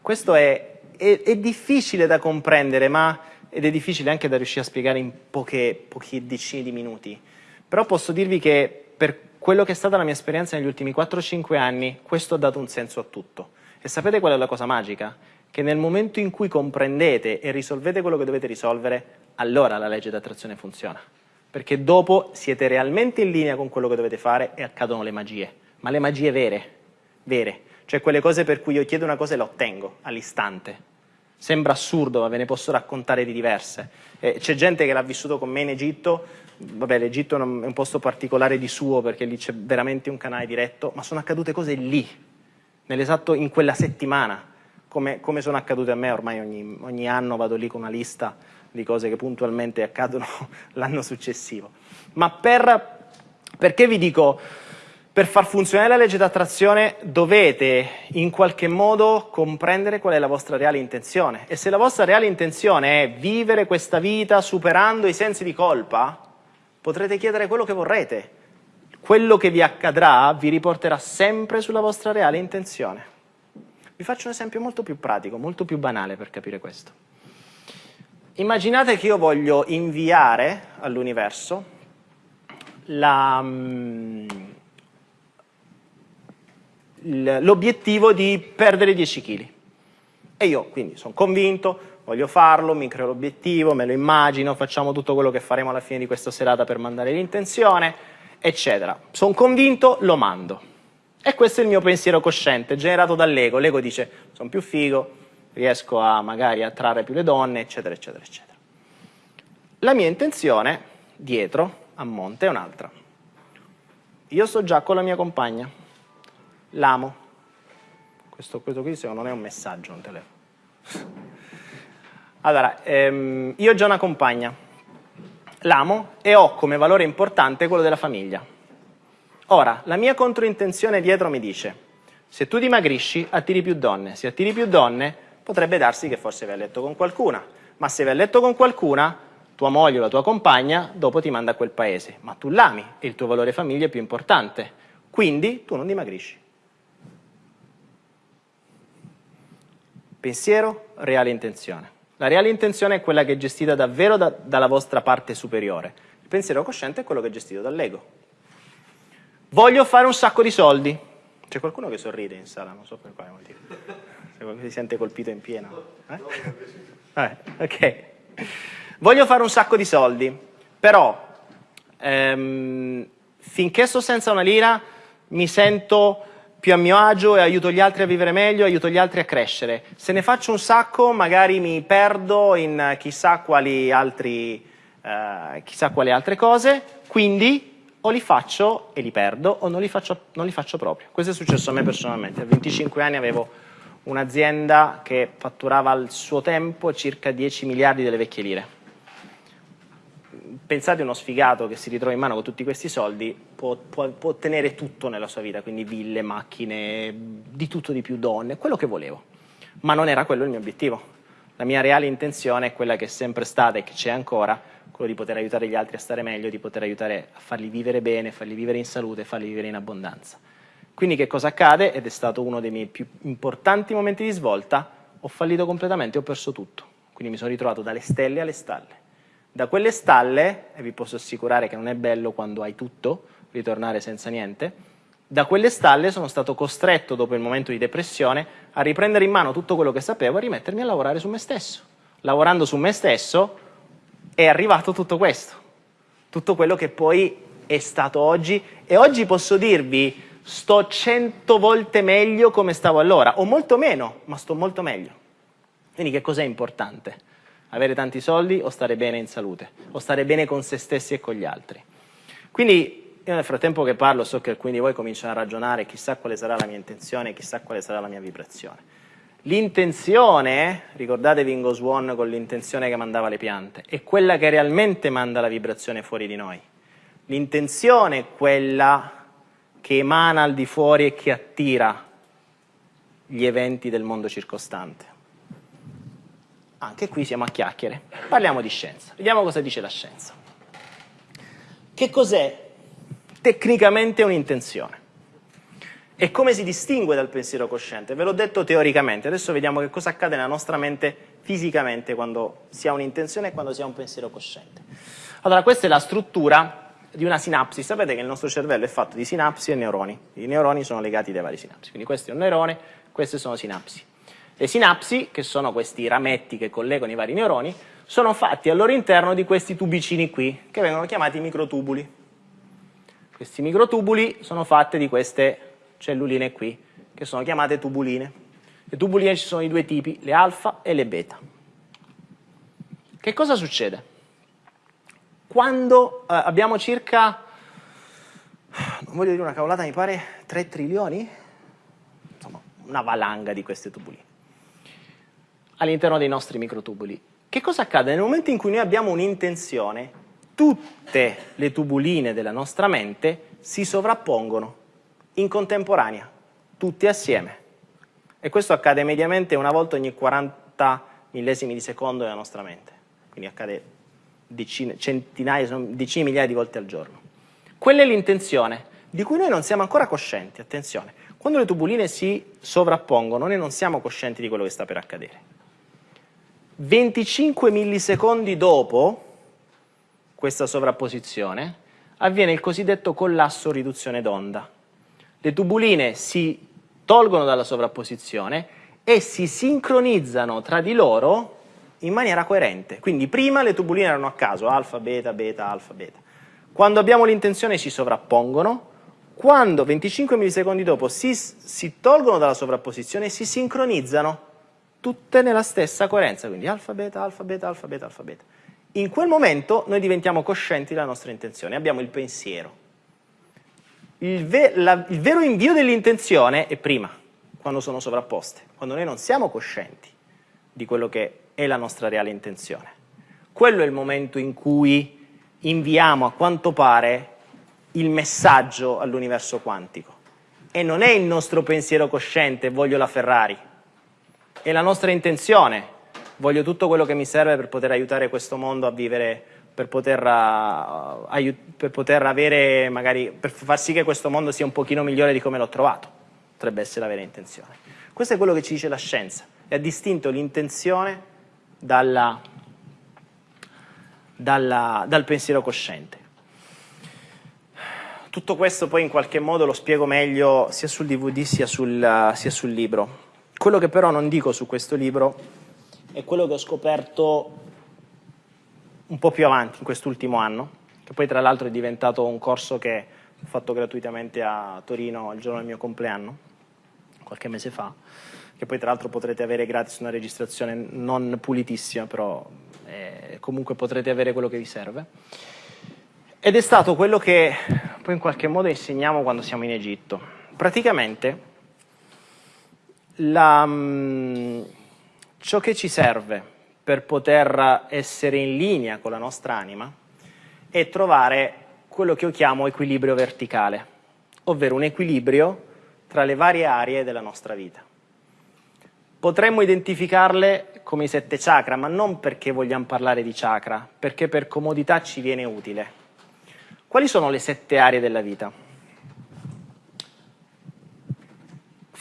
Questo è, è, è difficile da comprendere, ma ed è difficile anche da riuscire a spiegare in poche, poche decine di minuti. Però posso dirvi che per quello che è stata la mia esperienza negli ultimi 4-5 anni, questo ha dato un senso a tutto. E sapete qual è la cosa magica? Che nel momento in cui comprendete e risolvete quello che dovete risolvere, allora la legge d'attrazione funziona. Perché dopo siete realmente in linea con quello che dovete fare e accadono le magie. Ma le magie vere, vere. Cioè quelle cose per cui io chiedo una cosa e la ottengo all'istante. Sembra assurdo, ma ve ne posso raccontare di diverse. Eh, C'è gente che l'ha vissuto con me in Egitto, vabbè l'Egitto è un posto particolare di suo perché lì c'è veramente un canale diretto, ma sono accadute cose lì, nell'esatto in quella settimana come, come sono accadute a me, ormai ogni, ogni anno vado lì con una lista di cose che puntualmente accadono l'anno successivo. Ma per, perché vi dico, per far funzionare la legge d'attrazione dovete in qualche modo comprendere qual è la vostra reale intenzione. E se la vostra reale intenzione è vivere questa vita superando i sensi di colpa, potrete chiedere quello che vorrete. Quello che vi accadrà vi riporterà sempre sulla vostra reale intenzione. Vi faccio un esempio molto più pratico, molto più banale per capire questo. Immaginate che io voglio inviare all'universo mm, l'obiettivo di perdere 10 kg. E io quindi sono convinto, voglio farlo, mi creo l'obiettivo, me lo immagino, facciamo tutto quello che faremo alla fine di questa serata per mandare l'intenzione, eccetera. Sono convinto, lo mando. E questo è il mio pensiero cosciente, generato dall'ego. L'ego dice, sono più figo, riesco a magari attrarre più le donne, eccetera, eccetera, eccetera. La mia intenzione, dietro, a monte, è un'altra. Io sto già con la mia compagna, l'amo. Questo, questo qui non è un messaggio, un telefono. Allora, ehm, io ho già una compagna, l'amo e ho come valore importante quello della famiglia. Ora, la mia controintenzione dietro mi dice, se tu dimagrisci, attiri più donne. Se attiri più donne, potrebbe darsi che forse vai a letto con qualcuna. Ma se vai a letto con qualcuna, tua moglie o la tua compagna dopo ti manda a quel paese. Ma tu l'ami e il tuo valore famiglia è più importante. Quindi tu non dimagrisci. Pensiero, reale intenzione. La reale intenzione è quella che è gestita davvero da, dalla vostra parte superiore. Il pensiero cosciente è quello che è gestito dall'ego. Voglio fare un sacco di soldi. C'è qualcuno che sorride in sala, non so per quale motivo. Se qualcuno si sente colpito in pieno. Eh? Eh, ok. Voglio fare un sacco di soldi, però ehm, finché sto senza una lira mi sento più a mio agio e aiuto gli altri a vivere meglio, aiuto gli altri a crescere. Se ne faccio un sacco magari mi perdo in chissà quali, altri, eh, chissà quali altre cose, quindi o li faccio e li perdo o non li faccio, non li faccio proprio. Questo è successo a me personalmente. A 25 anni avevo un'azienda che fatturava al suo tempo circa 10 miliardi delle vecchie lire. pensate uno sfigato che si ritrova in mano con tutti questi soldi può, può, può ottenere tutto nella sua vita, quindi ville, macchine, di tutto di più, donne, quello che volevo. Ma non era quello il mio obiettivo. La mia reale intenzione è quella che è sempre stata e che c'è ancora, quello di poter aiutare gli altri a stare meglio, di poter aiutare a farli vivere bene, farli vivere in salute, farli vivere in abbondanza. Quindi che cosa accade? Ed è stato uno dei miei più importanti momenti di svolta, ho fallito completamente, ho perso tutto. Quindi mi sono ritrovato dalle stelle alle stalle. Da quelle stalle, e vi posso assicurare che non è bello quando hai tutto, ritornare senza niente, da quelle stalle sono stato costretto, dopo il momento di depressione, a riprendere in mano tutto quello che sapevo e rimettermi a lavorare su me stesso. Lavorando su me stesso è arrivato tutto questo, tutto quello che poi è stato oggi e oggi posso dirvi sto cento volte meglio come stavo allora, o molto meno, ma sto molto meglio. Quindi che cos'è importante? Avere tanti soldi o stare bene in salute, o stare bene con se stessi e con gli altri. Quindi io nel frattempo che parlo so che alcuni di voi cominciano a ragionare, chissà quale sarà la mia intenzione, chissà quale sarà la mia vibrazione. L'intenzione, ricordatevi in Ghost One con l'intenzione che mandava le piante, è quella che realmente manda la vibrazione fuori di noi. L'intenzione è quella che emana al di fuori e che attira gli eventi del mondo circostante. Anche qui siamo a chiacchiere. Parliamo di scienza. Vediamo cosa dice la scienza. Che cos'è tecnicamente un'intenzione? E come si distingue dal pensiero cosciente? Ve l'ho detto teoricamente, adesso vediamo che cosa accade nella nostra mente fisicamente quando si ha un'intenzione e quando si ha un pensiero cosciente. Allora, questa è la struttura di una sinapsi. Sapete che il nostro cervello è fatto di sinapsi e neuroni. I neuroni sono legati dai vari sinapsi. Quindi questo è un neurone, queste sono sinapsi. Le sinapsi, che sono questi rametti che collegano i vari neuroni, sono fatti al loro interno di questi tubicini qui, che vengono chiamati microtubuli. Questi microtubuli sono fatti di queste celluline qui, che sono chiamate tubuline. Le tubuline ci sono di due tipi, le alfa e le beta. Che cosa succede? quando eh, abbiamo circa, non voglio dire una cavolata, mi pare 3 trilioni? Insomma, una valanga di queste tubuline all'interno dei nostri microtubuli. Che cosa accade? Nel momento in cui noi abbiamo un'intenzione, tutte le tubuline della nostra mente si sovrappongono in contemporanea, tutte assieme. E questo accade mediamente una volta ogni 40 millesimi di secondo nella nostra mente. Quindi accade decine, centinaia, decine migliaia di volte al giorno. Quella è l'intenzione, di cui noi non siamo ancora coscienti, attenzione. Quando le tubuline si sovrappongono, noi non siamo coscienti di quello che sta per accadere. 25 millisecondi dopo questa sovrapposizione avviene il cosiddetto collasso riduzione d'onda. Le tubuline si tolgono dalla sovrapposizione e si sincronizzano tra di loro in maniera coerente. Quindi prima le tubuline erano a caso, alfa, beta, beta, alfa, beta. Quando abbiamo l'intenzione si sovrappongono, quando 25 millisecondi dopo si, si tolgono dalla sovrapposizione si sincronizzano tutte nella stessa coerenza, quindi alfa, beta, alfa, beta, alfa, beta, alfa, beta. In quel momento noi diventiamo coscienti della nostra intenzione, abbiamo il pensiero. Il, ve la, il vero invio dell'intenzione è prima, quando sono sovrapposte, quando noi non siamo coscienti di quello che è la nostra reale intenzione. Quello è il momento in cui inviamo a quanto pare il messaggio all'universo quantico. E non è il nostro pensiero cosciente, voglio la Ferrari, è la nostra intenzione, voglio tutto quello che mi serve per poter aiutare questo mondo a vivere, per poter, uh, per poter avere, magari, per far sì che questo mondo sia un pochino migliore di come l'ho trovato, potrebbe essere la vera intenzione. Questo è quello che ci dice la scienza, e ha distinto l'intenzione dalla, dalla, dal pensiero cosciente. Tutto questo poi in qualche modo lo spiego meglio sia sul DVD sia sul, sia sul libro. Quello che però non dico su questo libro è quello che ho scoperto un po' più avanti, in quest'ultimo anno, che poi tra l'altro è diventato un corso che ho fatto gratuitamente a Torino il giorno del mio compleanno, qualche mese fa, che poi tra l'altro potrete avere gratis una registrazione non pulitissima, però eh, comunque potrete avere quello che vi serve. Ed è stato quello che poi in qualche modo insegniamo quando siamo in Egitto. Praticamente la, mm, ciò che ci serve per poter essere in linea con la nostra anima è trovare quello che io chiamo equilibrio verticale, ovvero un equilibrio tra le varie aree della nostra vita. Potremmo identificarle come i sette chakra, ma non perché vogliamo parlare di chakra, perché per comodità ci viene utile. Quali sono le sette aree della vita?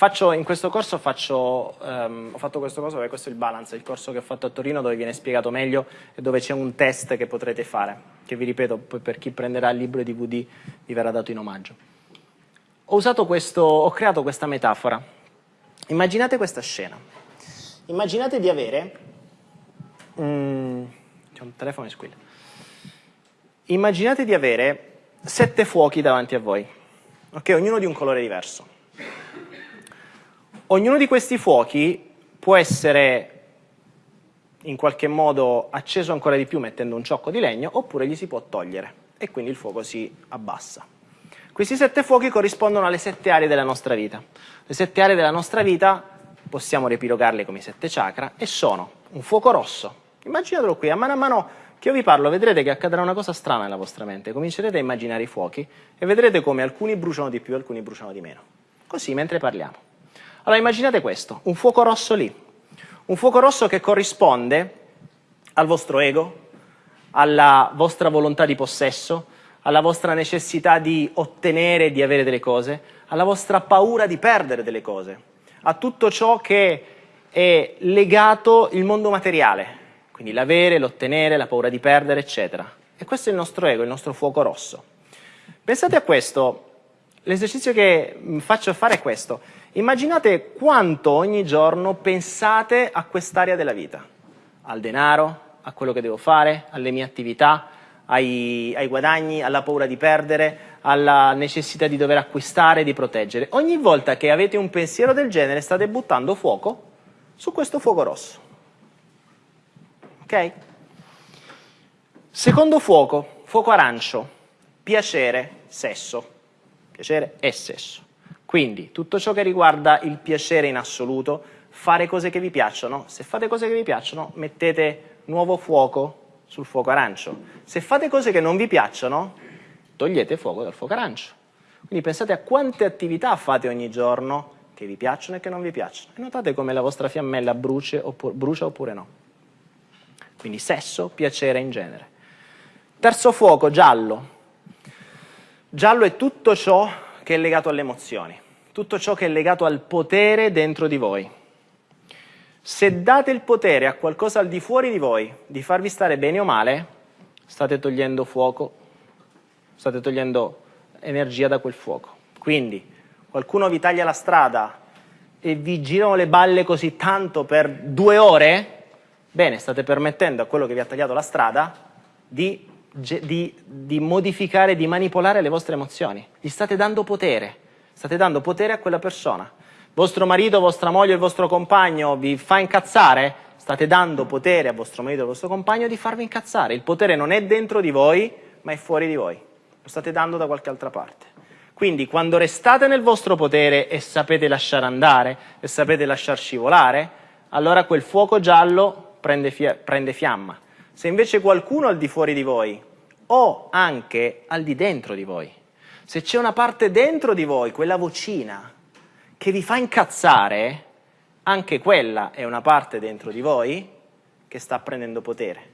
Faccio, in questo corso faccio, um, ho fatto questo corso, perché questo è il Balance, il corso che ho fatto a Torino dove viene spiegato meglio e dove c'è un test che potrete fare, che vi ripeto, poi per chi prenderà il libro e DVD vi verrà dato in omaggio. Ho, questo, ho creato questa metafora. Immaginate questa scena. Immaginate di avere... Mm, c'è un telefono che squilla. Immaginate di avere sette fuochi davanti a voi, ok? Ognuno di un colore diverso. Ognuno di questi fuochi può essere in qualche modo acceso ancora di più mettendo un ciocco di legno oppure gli si può togliere e quindi il fuoco si abbassa. Questi sette fuochi corrispondono alle sette aree della nostra vita. Le sette aree della nostra vita possiamo riepilogarle come sette chakra e sono un fuoco rosso. Immaginatelo qui, a mano a mano che io vi parlo vedrete che accadrà una cosa strana nella vostra mente. Comincerete a immaginare i fuochi e vedrete come alcuni bruciano di più alcuni bruciano di meno. Così mentre parliamo. Allora immaginate questo, un fuoco rosso lì. Un fuoco rosso che corrisponde al vostro ego, alla vostra volontà di possesso, alla vostra necessità di ottenere e di avere delle cose, alla vostra paura di perdere delle cose, a tutto ciò che è legato il mondo materiale, quindi l'avere, l'ottenere, la paura di perdere, eccetera. E questo è il nostro ego, il nostro fuoco rosso. Pensate a questo, l'esercizio che faccio fare è questo. Immaginate quanto ogni giorno pensate a quest'area della vita, al denaro, a quello che devo fare, alle mie attività, ai, ai guadagni, alla paura di perdere, alla necessità di dover acquistare, di proteggere. Ogni volta che avete un pensiero del genere state buttando fuoco su questo fuoco rosso. Ok? Secondo fuoco, fuoco arancio, piacere, sesso. Piacere e sesso. Quindi tutto ciò che riguarda il piacere in assoluto, fare cose che vi piacciono. Se fate cose che vi piacciono, mettete nuovo fuoco sul fuoco arancio. Se fate cose che non vi piacciono, togliete fuoco dal fuoco arancio. Quindi pensate a quante attività fate ogni giorno che vi piacciono e che non vi piacciono. E notate come la vostra fiammella brucia oppure, brucia oppure no. Quindi sesso, piacere in genere. Terzo fuoco, giallo. Giallo è tutto ciò che è legato alle emozioni, tutto ciò che è legato al potere dentro di voi. Se date il potere a qualcosa al di fuori di voi di farvi stare bene o male, state togliendo fuoco, state togliendo energia da quel fuoco. Quindi qualcuno vi taglia la strada e vi girano le balle così tanto per due ore, bene, state permettendo a quello che vi ha tagliato la strada di, di, di modificare, di manipolare le vostre emozioni. Gli state dando potere, state dando potere a quella persona vostro marito, vostra moglie, il vostro compagno vi fa incazzare, state dando potere a vostro marito e al vostro compagno di farvi incazzare. Il potere non è dentro di voi, ma è fuori di voi. Lo state dando da qualche altra parte. Quindi quando restate nel vostro potere e sapete lasciare andare e sapete lasciar scivolare, allora quel fuoco giallo prende, prende fiamma. Se invece qualcuno al di fuori di voi o anche al di dentro di voi, se c'è una parte dentro di voi, quella vocina, che vi fa incazzare, anche quella è una parte dentro di voi che sta prendendo potere.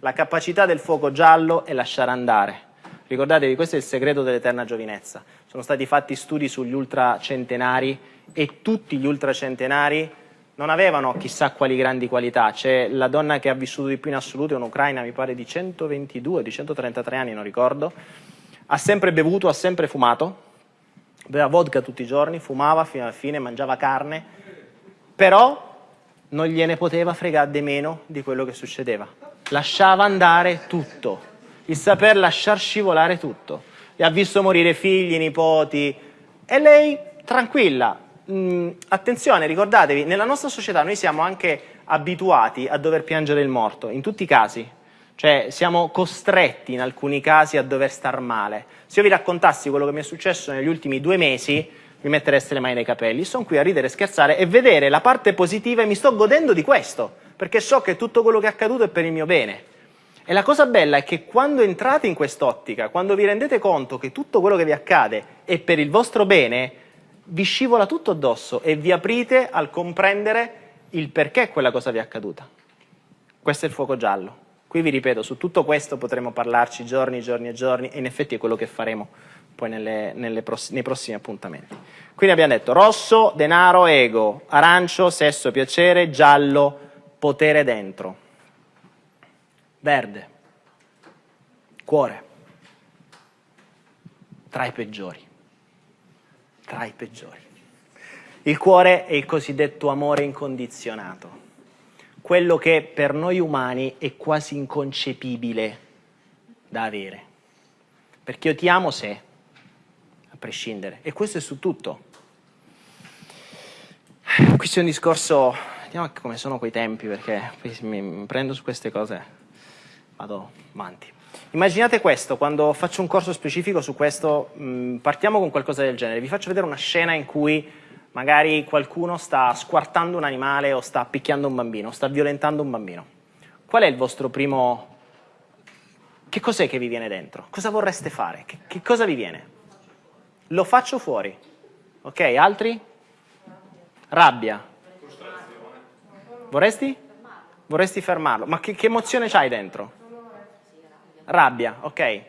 La capacità del fuoco giallo è lasciare andare. Ricordatevi, questo è il segreto dell'eterna giovinezza. Sono stati fatti studi sugli ultracentenari e tutti gli ultracentenari non avevano chissà quali grandi qualità. C'è la donna che ha vissuto di più in assoluto, è un'ucraina, mi pare di 122, di 133 anni, non ricordo. Ha sempre bevuto, ha sempre fumato, beveva vodka tutti i giorni, fumava fino alla fine, mangiava carne, però non gliene poteva fregare di meno di quello che succedeva. Lasciava andare tutto, il saper lasciar scivolare tutto. E ha visto morire figli, nipoti, e lei tranquilla. Mm, attenzione, ricordatevi, nella nostra società noi siamo anche abituati a dover piangere il morto, in tutti i casi, cioè siamo costretti in alcuni casi a dover star male. Se io vi raccontassi quello che mi è successo negli ultimi due mesi, mi mettereste le mani nei capelli. Sono qui a ridere, scherzare e vedere la parte positiva e mi sto godendo di questo, perché so che tutto quello che è accaduto è per il mio bene. E la cosa bella è che quando entrate in quest'ottica, quando vi rendete conto che tutto quello che vi accade è per il vostro bene, vi scivola tutto addosso e vi aprite al comprendere il perché quella cosa vi è accaduta. Questo è il fuoco giallo. Qui vi ripeto, su tutto questo potremo parlarci giorni, giorni e giorni e in effetti è quello che faremo poi nelle, nelle pross nei prossimi appuntamenti. Quindi abbiamo detto rosso, denaro, ego, arancio, sesso, piacere, giallo, potere dentro. Verde, cuore, tra i peggiori, tra i peggiori. Il cuore è il cosiddetto amore incondizionato, quello che per noi umani è quasi inconcepibile da avere. Perché io ti amo se, a prescindere, e questo è su tutto. Questo è un discorso, vediamo come sono quei tempi, perché mi prendo su queste cose vado avanti. Immaginate questo, quando faccio un corso specifico su questo, mh, partiamo con qualcosa del genere. Vi faccio vedere una scena in cui magari qualcuno sta squartando un animale o sta picchiando un bambino, sta violentando un bambino. Qual è il vostro primo... Che cos'è che vi viene dentro? Cosa vorreste fare? Che, che cosa vi viene? Lo faccio fuori. Ok, altri? Rabbia. Vorresti? Vorresti fermarlo. Ma che, che emozione c'hai dentro? Rabbia, ok?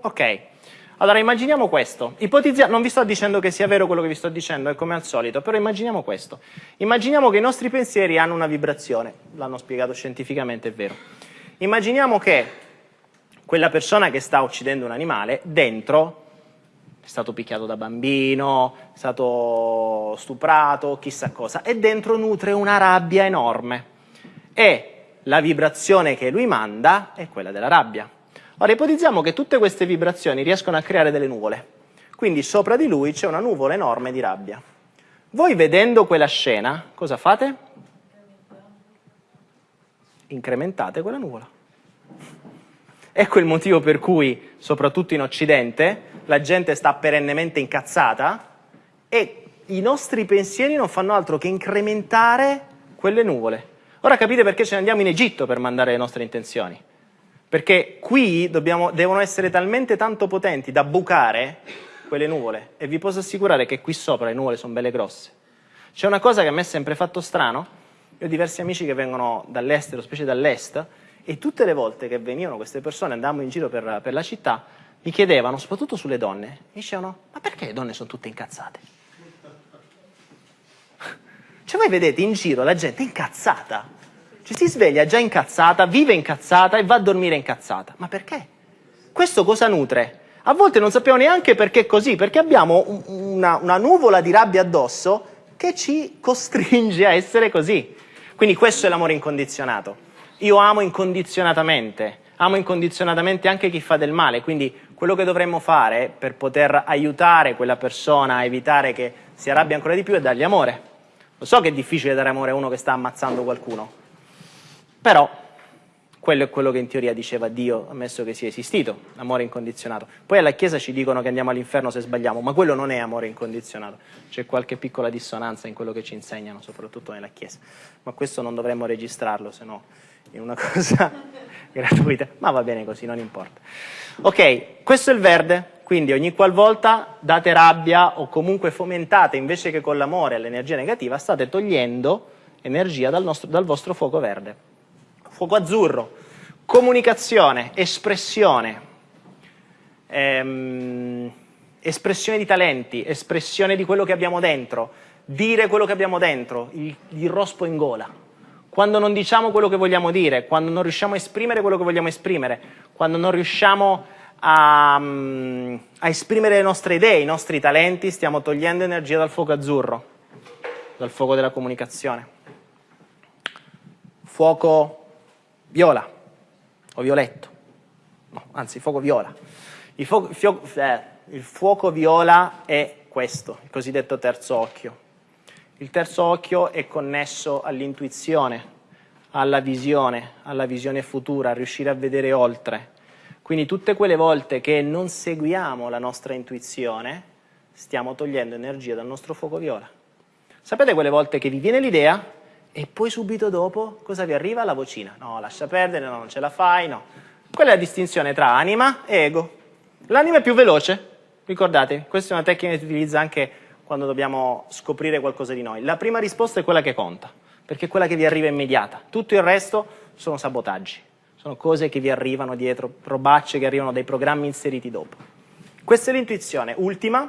Ok. Allora immaginiamo questo. Ipotizia non vi sto dicendo che sia vero quello che vi sto dicendo, è come al solito, però immaginiamo questo. Immaginiamo che i nostri pensieri hanno una vibrazione, l'hanno spiegato scientificamente, è vero. Immaginiamo che quella persona che sta uccidendo un animale, dentro, è stato picchiato da bambino, è stato stuprato, chissà cosa, e dentro nutre una rabbia enorme. E la vibrazione che lui manda è quella della rabbia. Ora ipotizziamo che tutte queste vibrazioni riescono a creare delle nuvole, quindi sopra di lui c'è una nuvola enorme di rabbia. Voi vedendo quella scena, cosa fate? Incrementate quella nuvola. Ecco il motivo per cui, soprattutto in Occidente, la gente sta perennemente incazzata e i nostri pensieri non fanno altro che incrementare quelle nuvole. Ora capite perché ce ne andiamo in Egitto per mandare le nostre intenzioni. Perché qui dobbiamo, devono essere talmente tanto potenti da bucare quelle nuvole. E vi posso assicurare che qui sopra le nuvole sono belle grosse. C'è una cosa che a me è sempre fatto strano. Io ho diversi amici che vengono dall'estero, specie dall'est, e tutte le volte che venivano queste persone, andavamo in giro per, per la città, mi chiedevano, soprattutto sulle donne, mi dicevano, ma perché le donne sono tutte incazzate? Cioè voi vedete in giro la gente incazzata, ci si sveglia già incazzata, vive incazzata e va a dormire incazzata. Ma perché? Questo cosa nutre? A volte non sappiamo neanche perché è così, perché abbiamo una, una nuvola di rabbia addosso che ci costringe a essere così. Quindi questo è l'amore incondizionato. Io amo incondizionatamente, amo incondizionatamente anche chi fa del male, quindi quello che dovremmo fare per poter aiutare quella persona a evitare che si arrabbia ancora di più è dargli amore. Lo so che è difficile dare amore a uno che sta ammazzando qualcuno, però quello è quello che in teoria diceva Dio, ammesso che sia esistito, amore incondizionato. Poi alla Chiesa ci dicono che andiamo all'inferno se sbagliamo, ma quello non è amore incondizionato. C'è qualche piccola dissonanza in quello che ci insegnano, soprattutto nella Chiesa. Ma questo non dovremmo registrarlo, se no è una cosa gratuita. Ma va bene così, non importa. Ok, questo è il verde, quindi ogni qualvolta date rabbia o comunque fomentate invece che con l'amore l'energia negativa, state togliendo energia dal, nostro, dal vostro fuoco verde. Fuoco azzurro, comunicazione, espressione, ehm, espressione di talenti, espressione di quello che abbiamo dentro, dire quello che abbiamo dentro, il, il rospo in gola. Quando non diciamo quello che vogliamo dire, quando non riusciamo a esprimere quello che vogliamo esprimere, quando non riusciamo a, a esprimere le nostre idee, i nostri talenti, stiamo togliendo energia dal fuoco azzurro, dal fuoco della comunicazione. Fuoco viola o violetto, no, anzi fuoco viola. Il fuoco, fio, eh, il fuoco viola è questo, il cosiddetto terzo occhio. Il terzo occhio è connesso all'intuizione, alla visione, alla visione futura, a riuscire a vedere oltre, quindi tutte quelle volte che non seguiamo la nostra intuizione, stiamo togliendo energia dal nostro fuoco viola. Sapete quelle volte che vi viene l'idea E poi subito dopo cosa vi arriva? La vocina. No, lascia perdere, no, non ce la fai, no. Quella è la distinzione tra anima e ego. L'anima è più veloce, ricordate, questa è una tecnica che si utilizza anche quando dobbiamo scoprire qualcosa di noi. La prima risposta è quella che conta, perché è quella che vi arriva immediata. Tutto il resto sono sabotaggi, sono cose che vi arrivano dietro, robacce che arrivano dai programmi inseriti dopo. Questa è l'intuizione. Ultima,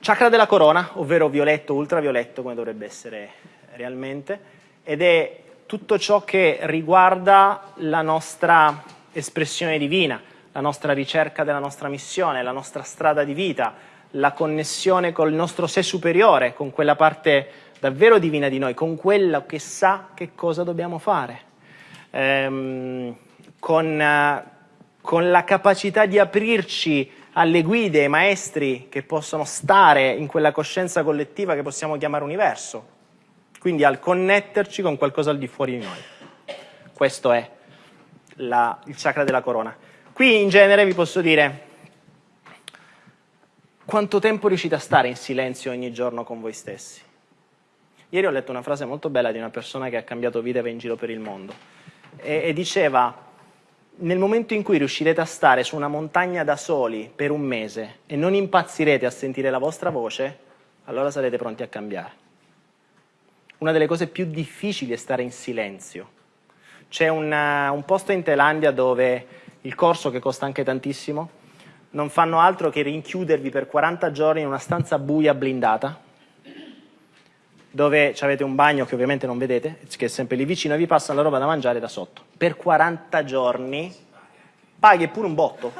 chakra della corona, ovvero violetto, ultravioletto, come dovrebbe essere realmente, ed è tutto ciò che riguarda la nostra espressione divina, la nostra ricerca della nostra missione, la nostra strada di vita, la connessione col nostro sé superiore, con quella parte davvero divina di noi, con quello che sa che cosa dobbiamo fare, ehm, con, con la capacità di aprirci alle guide, ai maestri che possono stare in quella coscienza collettiva che possiamo chiamare universo, quindi al connetterci con qualcosa al di fuori di noi. Questo è la, il chakra della corona. Qui in genere vi posso dire quanto tempo riuscite a stare in silenzio ogni giorno con voi stessi. Ieri ho letto una frase molto bella di una persona che ha cambiato vita e va in giro per il mondo e, e diceva nel momento in cui riuscirete a stare su una montagna da soli per un mese e non impazzirete a sentire la vostra voce, allora sarete pronti a cambiare. Una delle cose più difficili è stare in silenzio. C'è un, un posto in Thailandia dove il corso che costa anche tantissimo, non fanno altro che rinchiudervi per 40 giorni in una stanza buia blindata, dove avete un bagno che ovviamente non vedete, che è sempre lì vicino, e vi passano la roba da mangiare da sotto. Per 40 giorni paghi pure un botto.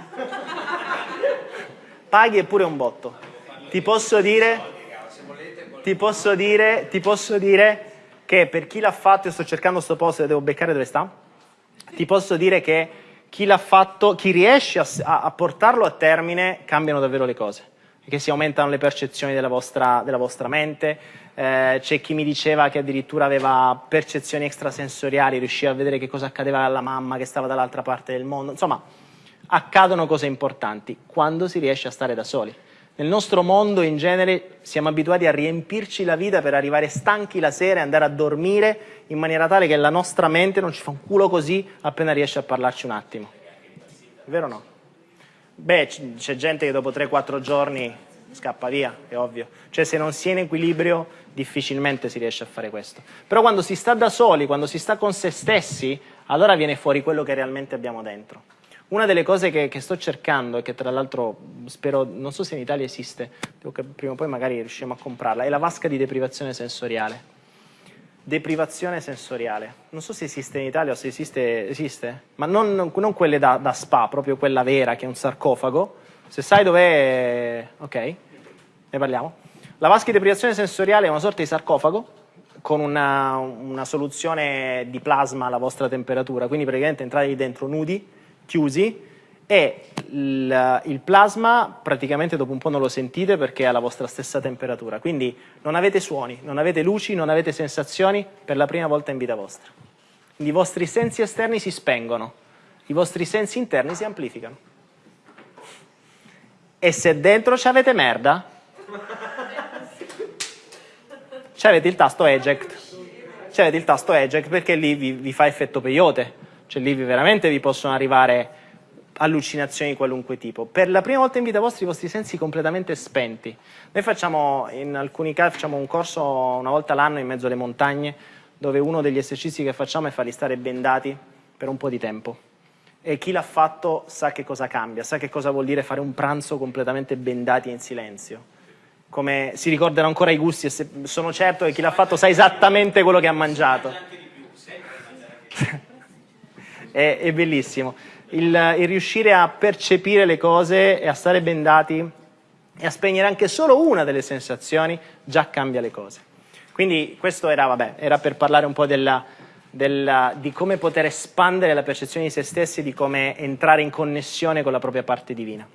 Paghi pure un botto. Ti posso dire, ti posso dire, ti posso dire che per chi l'ha fatto, io sto cercando questo posto e devo beccare dove sta, ti posso dire che chi l'ha fatto, chi riesce a, a, portarlo a termine, cambiano davvero le cose. Perché si aumentano le percezioni della vostra, della vostra mente, eh, c'è chi mi diceva che addirittura aveva percezioni extrasensoriali, riusciva a vedere che cosa accadeva alla mamma che stava dall'altra parte del mondo. Insomma, accadono cose importanti quando si riesce a stare da soli. Nel nostro mondo in genere siamo abituati a riempirci la vita per arrivare stanchi la sera e andare a dormire in maniera tale che la nostra mente non ci fa un culo così appena riesce a parlarci un attimo. È vero o no? Beh, c'è gente che dopo 3-4 giorni scappa via, è ovvio. Cioè se non si è in equilibrio difficilmente si riesce a fare questo. Però quando si sta da soli, quando si sta con se stessi, allora viene fuori quello che realmente abbiamo dentro. Una delle cose che, che sto cercando e che tra l'altro spero, non so se in Italia esiste, prima o poi magari riusciamo a comprarla, è la vasca di deprivazione sensoriale. Deprivazione sensoriale. Non so se esiste in Italia o se esiste, esiste ma non, non quelle da, da spa, proprio quella vera che è un sarcofago. Se sai dov'è, ok, ne parliamo. La vasca di deprivazione sensoriale è una sorta di sarcofago con una, una soluzione di plasma alla vostra temperatura, quindi praticamente entrate dentro nudi, chiusi e il, il, plasma praticamente dopo un po' non lo sentite perché è alla vostra stessa temperatura, quindi non avete suoni, non avete luci, non avete sensazioni per la prima volta in vita vostra. I vostri sensi esterni si spengono, i vostri sensi interni si amplificano. E se dentro ci avete merda, ci avete il tasto eject, ci avete il tasto eject perché lì vi, vi fa effetto peyote cioè lì veramente vi possono arrivare allucinazioni di qualunque tipo. Per la prima volta in vita vostra i vostri sensi completamente spenti. Noi facciamo, in alcuni casi, facciamo un corso una volta l'anno in mezzo alle montagne, dove uno degli esercizi che facciamo è farli stare bendati per un po' di tempo. E chi l'ha fatto sa che cosa cambia, sa che cosa vuol dire fare un pranzo completamente bendati in silenzio. Come si ricordano ancora i gusti e sono certo che chi l'ha fatto sa esattamente quello che ha mangiato è, è bellissimo. Il, il, riuscire a percepire le cose e a stare bendati e a spegnere anche solo una delle sensazioni già cambia le cose. Quindi questo era, vabbè, era per parlare un po' della, della, di come poter espandere la percezione di se stessi di come entrare in connessione con la propria parte divina.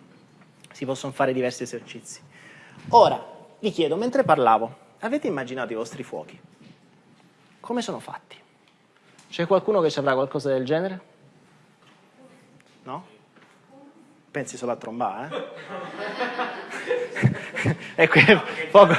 Si possono fare diversi esercizi. Ora, vi chiedo, mentre parlavo, avete immaginato i vostri fuochi? Come sono fatti? C'è qualcuno che ci avrà qualcosa del genere? No? Pensi solo a trombare, eh? e qui, poco,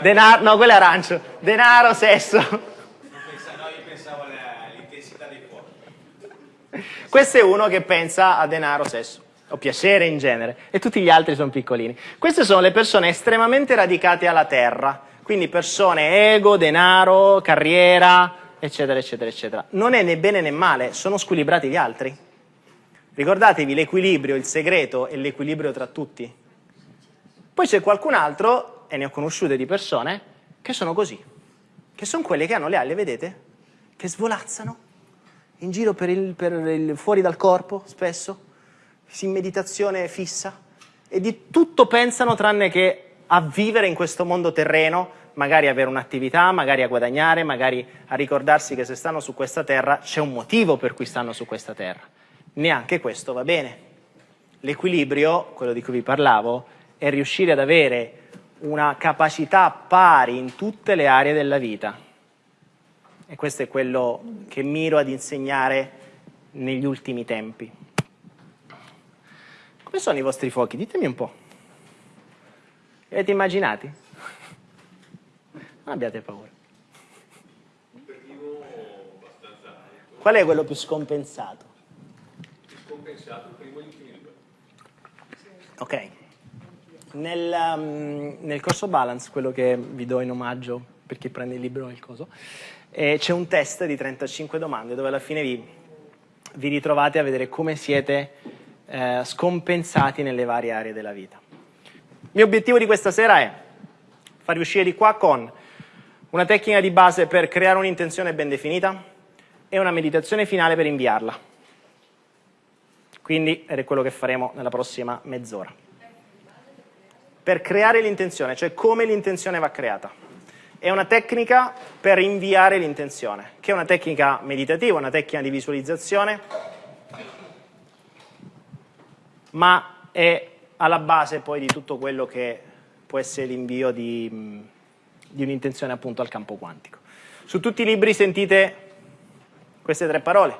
denaro, no, quello è arancio. Denaro, sesso. no, io pensavo all'intensità dei fuochi. Questo è uno che pensa a denaro, sesso o piacere in genere, e tutti gli altri sono piccolini. Queste sono le persone estremamente radicate alla terra, quindi persone ego, denaro, carriera, eccetera, eccetera, eccetera. Non è né bene né male, sono squilibrati gli altri. Ricordatevi l'equilibrio, il segreto è l'equilibrio tra tutti. Poi c'è qualcun altro, e ne ho conosciute di persone, che sono così, che sono quelle che hanno le ali, vedete? Che svolazzano in giro per il, per il, fuori dal corpo, spesso, in meditazione fissa, e di tutto pensano tranne che a vivere in questo mondo terreno, magari avere un'attività, magari a guadagnare, magari a ricordarsi che se stanno su questa terra c'è un motivo per cui stanno su questa terra neanche questo va bene. L'equilibrio, quello di cui vi parlavo, è riuscire ad avere una capacità pari in tutte le aree della vita. E questo è quello che miro ad insegnare negli ultimi tempi. Come sono i vostri fuochi? Ditemi un po'. Li avete immaginati? Non abbiate paura. Qual è quello più scompensato? Compensato il primo inquilino. Ok. Nel, um, nel, corso Balance, quello che vi do in omaggio per chi prende il libro e il coso, eh, c'è un test di 35 domande dove alla fine vi, vi ritrovate a vedere come siete eh, scompensati nelle varie aree della vita. Il mio obiettivo di questa sera è farvi uscire di qua con una tecnica di base per creare un'intenzione ben definita e una meditazione finale per inviarla. Quindi è quello che faremo nella prossima mezz'ora. Per creare l'intenzione, cioè come l'intenzione va creata. È una tecnica per inviare l'intenzione, che è una tecnica meditativa, una tecnica di visualizzazione, ma è alla base poi di tutto quello che può essere l'invio di, di un'intenzione appunto al campo quantico. Su tutti i libri sentite queste tre parole,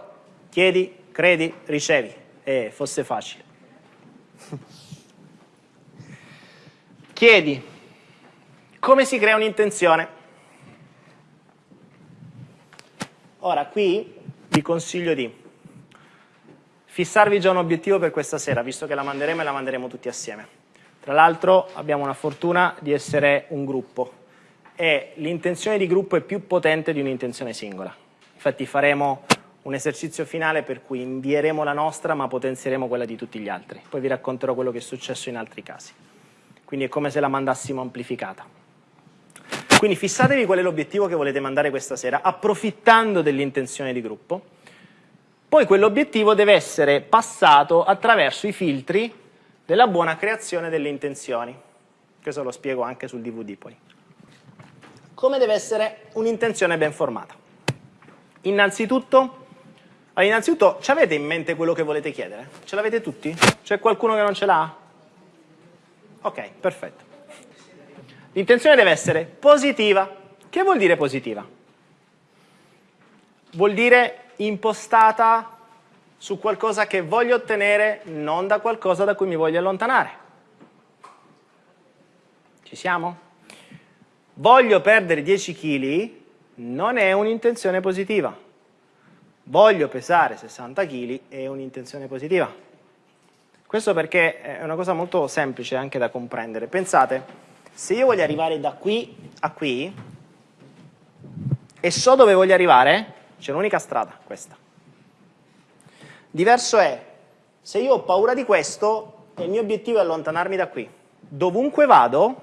chiedi, credi, ricevi eh, fosse facile. Chiedi, come si crea un'intenzione? Ora, qui vi consiglio di fissarvi già un obiettivo per questa sera, visto che la manderemo e la manderemo tutti assieme. Tra l'altro abbiamo una fortuna di essere un gruppo e l'intenzione di gruppo è più potente di un'intenzione singola. Infatti faremo un esercizio finale per cui invieremo la nostra ma potenzieremo quella di tutti gli altri. Poi vi racconterò quello che è successo in altri casi. Quindi è come se la mandassimo amplificata. Quindi fissatevi qual è l'obiettivo che volete mandare questa sera, approfittando dell'intenzione di gruppo. Poi quell'obiettivo deve essere passato attraverso i filtri della buona creazione delle intenzioni. Questo lo spiego anche sul DVD poi. Come deve essere un'intenzione ben formata? Innanzitutto allora, innanzitutto, ci avete in mente quello che volete chiedere? Ce l'avete tutti? C'è qualcuno che non ce l'ha? Ok, perfetto. L'intenzione deve essere positiva. Che vuol dire positiva? Vuol dire impostata su qualcosa che voglio ottenere, non da qualcosa da cui mi voglio allontanare. Ci siamo? Voglio perdere 10 kg, non è un'intenzione positiva voglio pesare 60 kg è un'intenzione positiva. Questo perché è una cosa molto semplice anche da comprendere. Pensate, se io voglio arrivare da qui a qui e so dove voglio arrivare, c'è un'unica strada, questa. Diverso è, se io ho paura di questo il mio obiettivo è allontanarmi da qui, dovunque vado,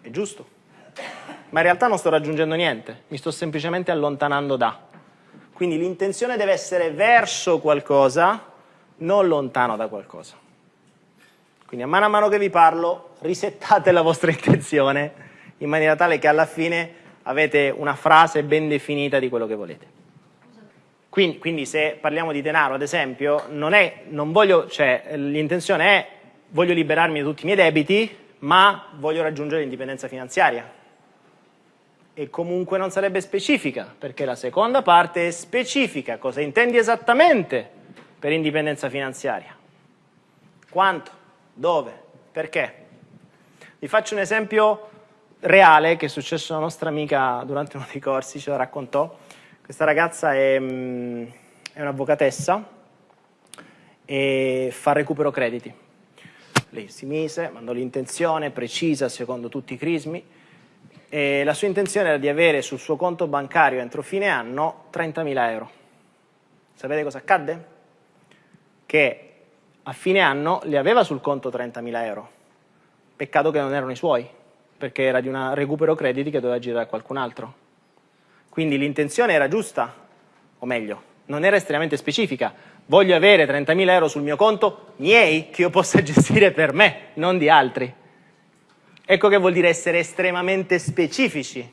è giusto ma in realtà non sto raggiungendo niente, mi sto semplicemente allontanando da. Quindi l'intenzione deve essere verso qualcosa, non lontano da qualcosa. Quindi a mano a mano che vi parlo, risettate la vostra intenzione in maniera tale che alla fine avete una frase ben definita di quello che volete. Quindi, quindi se parliamo di denaro, ad esempio, cioè, l'intenzione è voglio liberarmi da tutti i miei debiti, ma voglio raggiungere l'indipendenza finanziaria e comunque non sarebbe specifica, perché la seconda parte è specifica, cosa intendi esattamente per indipendenza finanziaria? Quanto? Dove? Perché? Vi faccio un esempio reale che è successo alla nostra amica durante uno dei corsi, ce la raccontò. Questa ragazza è, mm, è un'avvocatessa e fa recupero crediti. Lei si mise, mandò l'intenzione precisa secondo tutti i crismi e la sua intenzione era di avere sul suo conto bancario entro fine anno 30.000 euro. Sapete cosa accadde? Che a fine anno le aveva sul conto 30.000 euro. Peccato che non erano i suoi, perché era di un recupero crediti che doveva girare a qualcun altro. Quindi l'intenzione era giusta, o meglio, non era estremamente specifica. Voglio avere 30.000 euro sul mio conto miei che io possa gestire per me, non di altri. Ecco che vuol dire essere estremamente specifici.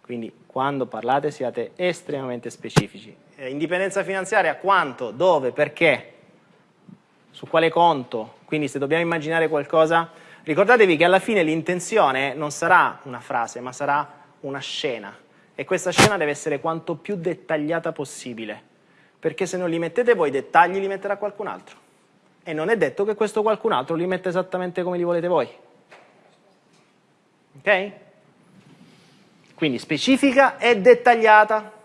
Quindi quando parlate siate estremamente specifici. Eh, indipendenza finanziaria quanto, dove, perché, su quale conto. Quindi se dobbiamo immaginare qualcosa, ricordatevi che alla fine l'intenzione non sarà una frase, ma sarà una scena. E questa scena deve essere quanto più dettagliata possibile. Perché se non li mettete voi i dettagli, li metterà qualcun altro. E non è detto che questo qualcun altro li mette esattamente come li volete voi. Ok? Quindi specifica e dettagliata.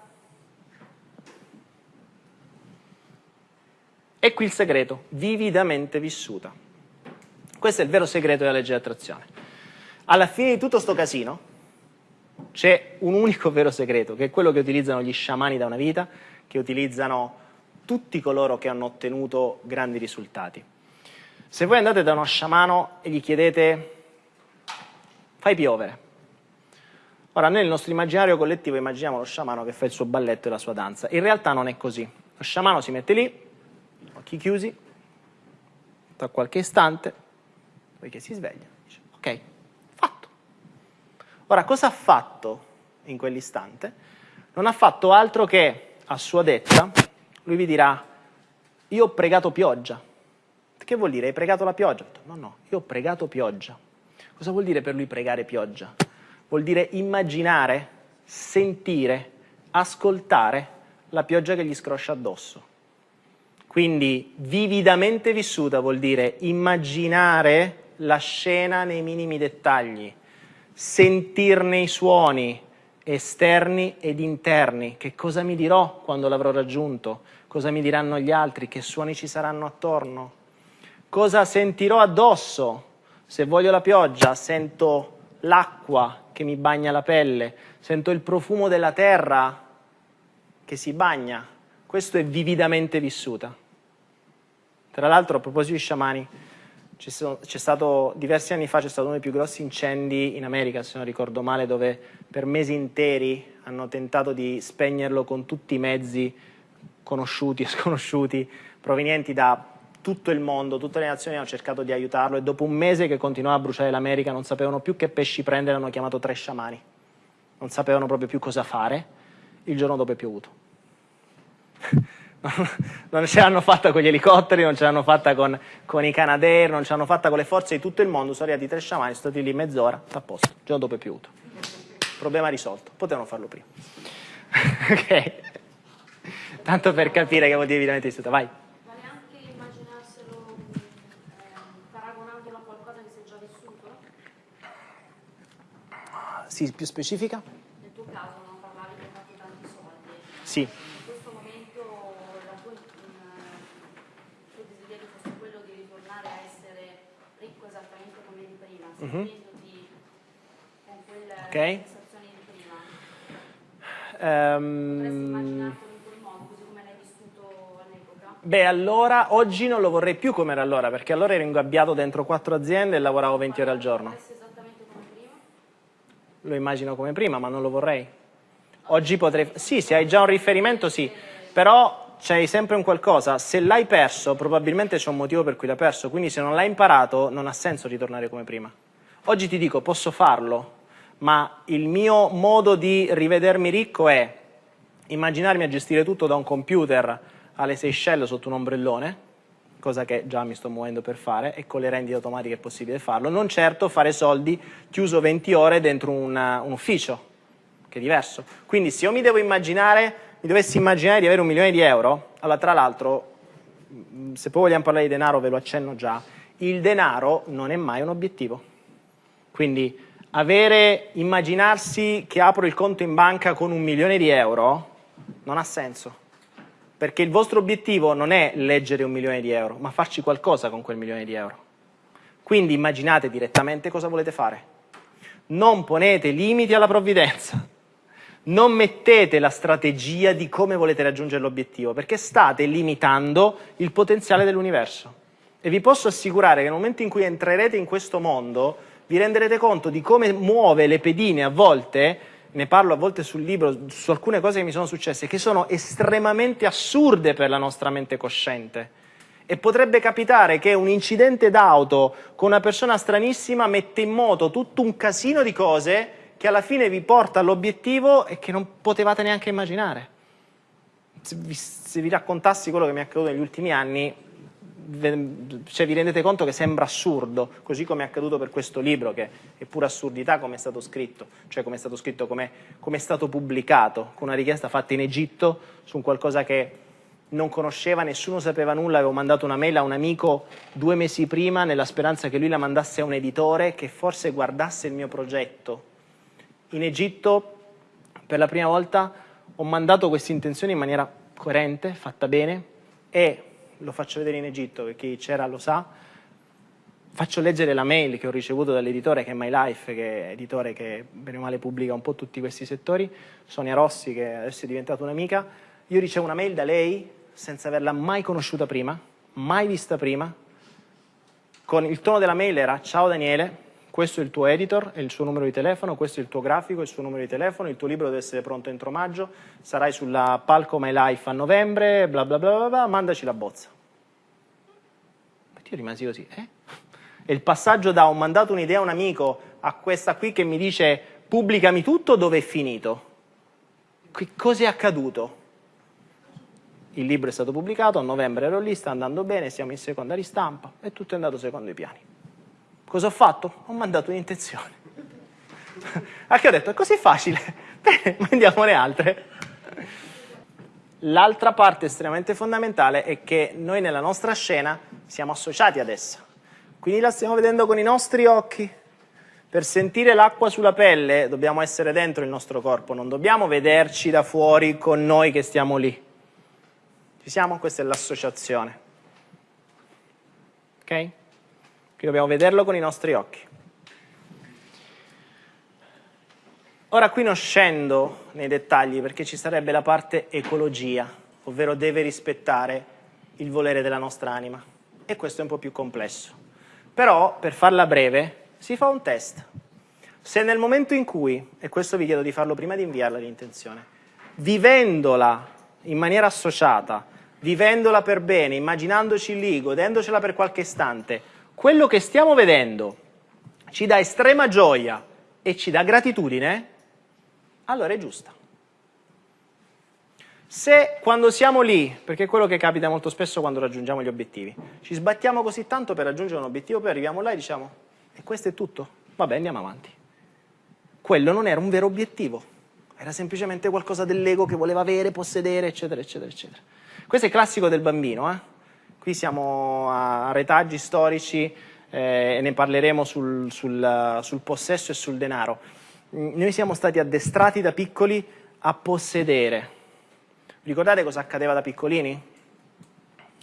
E qui il segreto, vividamente vissuta. Questo è il vero segreto della legge di attrazione. Alla fine di tutto sto casino c'è un unico vero segreto, che è quello che utilizzano gli sciamani da una vita, che utilizzano tutti coloro che hanno ottenuto grandi risultati. Se voi andate da uno sciamano e gli chiedete fai piovere. Ora, nel nostro immaginario collettivo immaginiamo lo sciamano che fa il suo balletto e la sua danza. In realtà non è così. Lo sciamano si mette lì, occhi chiusi, tra qualche istante, poi che si sveglia, dice, ok, fatto. Ora, cosa ha fatto in quell'istante? Non ha fatto altro che, a sua detta, lui vi dirà, io ho pregato pioggia. Che vuol dire? Hai pregato la pioggia? No, no, io ho pregato pioggia. Cosa vuol dire per lui pregare pioggia? Vuol dire immaginare, sentire, ascoltare la pioggia che gli scroscia addosso. Quindi vividamente vissuta vuol dire immaginare la scena nei minimi dettagli, sentirne i suoni esterni ed interni, che cosa mi dirò quando l'avrò raggiunto, cosa mi diranno gli altri, che suoni ci saranno attorno, cosa sentirò addosso, se voglio la pioggia, sento l'acqua che mi bagna la pelle, sento il profumo della terra che si bagna. Questo è vividamente vissuta. Tra l'altro, a proposito di sciamani, stato, diversi anni fa c'è stato uno dei più grossi incendi in America, se non ricordo male, dove per mesi interi hanno tentato di spegnerlo con tutti i mezzi conosciuti e sconosciuti provenienti da tutto il mondo, tutte le nazioni hanno cercato di aiutarlo e dopo un mese che continuava a bruciare l'America non sapevano più che pesci prendere, hanno chiamato tre sciamani. Non sapevano proprio più cosa fare, il giorno dopo è piovuto. non ce l'hanno fatta con gli elicotteri, non ce l'hanno fatta con, con, i Canadair, non ce l'hanno fatta con le forze di tutto il mondo, sono arrivati tre sciamani, sono stati lì mezz'ora, a posto, il giorno dopo è piovuto. Problema risolto, potevano farlo prima. ok? Tanto per capire che vuol dire evidentemente istituto, vai. Sì, più specifica? Nel tuo caso non parlavi hai fatto tanti soldi. Sì. In questo momento il tuo desiderio fosse quello di ritornare a essere ricco esattamente come di prima, mm -hmm. con quelle okay. sensazioni di prima. Um, Potresti immaginartelo in quel modo, così come l'hai vissuto all'epoca? Beh, allora, oggi non lo vorrei più come era allora, perché allora ero ingabbiato dentro quattro aziende e lavoravo 20 ore al giorno lo immagino come prima, ma non lo vorrei. Oggi potrei... Sì, se hai già un riferimento, sì, però c'hai sempre un qualcosa. Se l'hai perso, probabilmente c'è un motivo per cui l'hai perso, quindi se non l'hai imparato non ha senso ritornare come prima. Oggi ti dico, posso farlo, ma il mio modo di rivedermi ricco è immaginarmi a gestire tutto da un computer alle Seychelles sotto un ombrellone, cosa che già mi sto muovendo per fare e con le rendite automatiche è possibile farlo, non certo fare soldi chiuso 20 ore dentro una, un ufficio, che è diverso. Quindi se io mi devo immaginare, mi dovessi immaginare di avere un milione di euro, allora tra l'altro, mm, se poi vogliamo parlare di denaro ve lo accenno già, il denaro non è mai un obiettivo. Quindi avere, immaginarsi che apro il conto in banca con un milione di euro non ha senso. Perché il vostro obiettivo non è leggere un milione di euro, ma farci qualcosa con quel milione di euro. Quindi immaginate direttamente cosa volete fare. Non ponete limiti alla provvidenza. Non mettete la strategia di come volete raggiungere l'obiettivo, perché state limitando il potenziale dell'universo. E vi posso assicurare che nel momento in cui entrerete in questo mondo, vi renderete conto di come muove le pedine a volte, ne parlo a volte sul libro, su alcune cose che mi sono successe, che sono estremamente assurde per la nostra mente cosciente. E potrebbe capitare che un incidente d'auto con una persona stranissima mette in moto tutto un casino di cose che alla fine vi porta all'obiettivo e che non potevate neanche immaginare. Se vi, se vi raccontassi quello che mi è accaduto negli ultimi anni, cioè vi rendete conto che sembra assurdo, così come è accaduto per questo libro, che è pura assurdità come è stato scritto, cioè come è stato scritto, come, è stato pubblicato, con una richiesta fatta in Egitto su qualcosa che non conosceva, nessuno sapeva nulla, avevo mandato una mail a un amico due mesi prima nella speranza che lui la mandasse a un editore che forse guardasse il mio progetto. In Egitto per la prima volta ho mandato questa intenzione in maniera coerente, fatta bene e lo faccio vedere in Egitto, chi c'era lo sa, faccio leggere la mail che ho ricevuto dall'editore che è My Life, che è editore che bene o male pubblica un po' tutti questi settori, Sonia Rossi che adesso è diventata un'amica, io ricevo una mail da lei senza averla mai conosciuta prima, mai vista prima, con il tono della mail era ciao Daniele, questo è il tuo editor e il suo numero di telefono, questo è il tuo grafico e il suo numero di telefono, il tuo libro deve essere pronto entro maggio, sarai sulla Palco My Life a novembre, bla bla bla bla, bla mandaci la bozza. Io rimasi così, eh? E il passaggio da ho mandato un'idea a un amico a questa qui che mi dice pubblicami tutto, dove è finito? Che cosa è accaduto? Il libro è stato pubblicato, a novembre ero lì, sta andando bene, siamo in seconda ristampa e tutto è andato secondo i piani. Cosa ho fatto? Ho mandato un'intenzione. A che ho detto, è così facile, bene, mandiamone altre. L'altra parte estremamente fondamentale è che noi nella nostra scena siamo associati ad essa. Quindi la stiamo vedendo con i nostri occhi. Per sentire l'acqua sulla pelle dobbiamo essere dentro il nostro corpo, non dobbiamo vederci da fuori con noi che stiamo lì. Ci siamo? Questa è l'associazione. Ok? Quindi dobbiamo vederlo con i nostri occhi. Ora qui non scendo nei dettagli perché ci sarebbe la parte ecologia, ovvero deve rispettare il volere della nostra anima. E questo è un po' più complesso. Però, per farla breve, si fa un test. Se nel momento in cui, e questo vi chiedo di farlo prima di inviarla l'intenzione, vivendola in maniera associata, vivendola per bene, immaginandoci lì, godendocela per qualche istante, quello che stiamo vedendo ci dà estrema gioia e ci dà gratitudine, allora è giusta. Se quando siamo lì, perché è quello che capita molto spesso quando raggiungiamo gli obiettivi, ci sbattiamo così tanto per raggiungere un obiettivo, poi arriviamo là e diciamo, e questo è tutto, vabbè andiamo avanti. Quello non era un vero obiettivo, era semplicemente qualcosa dell'ego che voleva avere, possedere, eccetera, eccetera, eccetera. Questo è classico del bambino, eh? Qui siamo a retaggi storici eh, e ne parleremo sul, sul, sul possesso e sul denaro. Noi siamo stati addestrati da piccoli a possedere. Ricordate cosa accadeva da piccolini?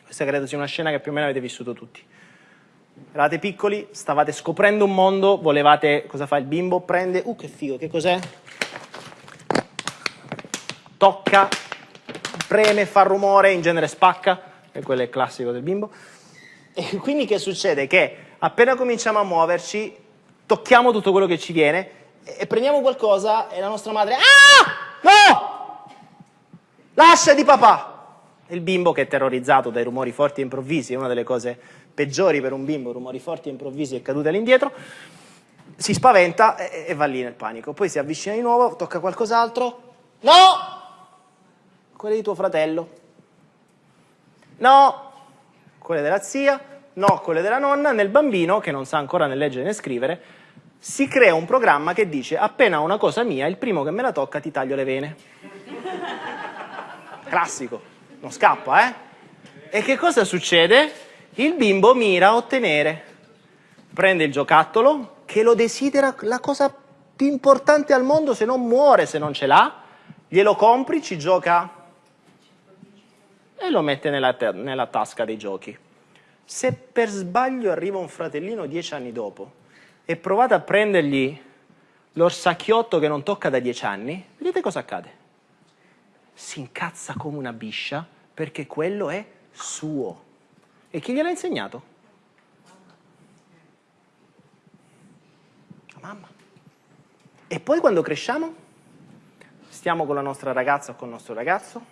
Questa credo sia una scena che più o meno avete vissuto tutti. Eravate piccoli, stavate scoprendo un mondo, volevate, cosa fa il bimbo? Prende, uh che figo, che cos'è? Tocca, preme, fa rumore, in genere spacca e quello è classico del bimbo. E quindi che succede? Che appena cominciamo a muoverci, tocchiamo tutto quello che ci viene e prendiamo qualcosa e la nostra madre, ah, no, lascia di papà. Il bimbo che è terrorizzato dai rumori forti e improvvisi, è una delle cose peggiori per un bimbo, rumori forti e improvvisi e cadute all'indietro, si spaventa e, e va lì nel panico. Poi si avvicina di nuovo, tocca qualcos'altro, no, quello di tuo fratello, No, quelle della zia, no, quelle della nonna. Nel bambino, che non sa ancora né leggere né scrivere, si crea un programma che dice appena una cosa mia, il primo che me la tocca ti taglio le vene. Classico, non scappa, eh? E che cosa succede? Il bimbo mira a ottenere, prende il giocattolo che lo desidera la cosa più importante al mondo se non muore se non ce l'ha, glielo compri, ci gioca e lo mette nella, nella tasca dei giochi. Se per sbaglio arriva un fratellino dieci anni dopo e provate a prendergli l'orsacchiotto che non tocca da dieci anni, vedete cosa accade? Si incazza come una biscia perché quello è suo. E chi gliel'ha insegnato? La mamma. E poi quando cresciamo, stiamo con la nostra ragazza o con il nostro ragazzo,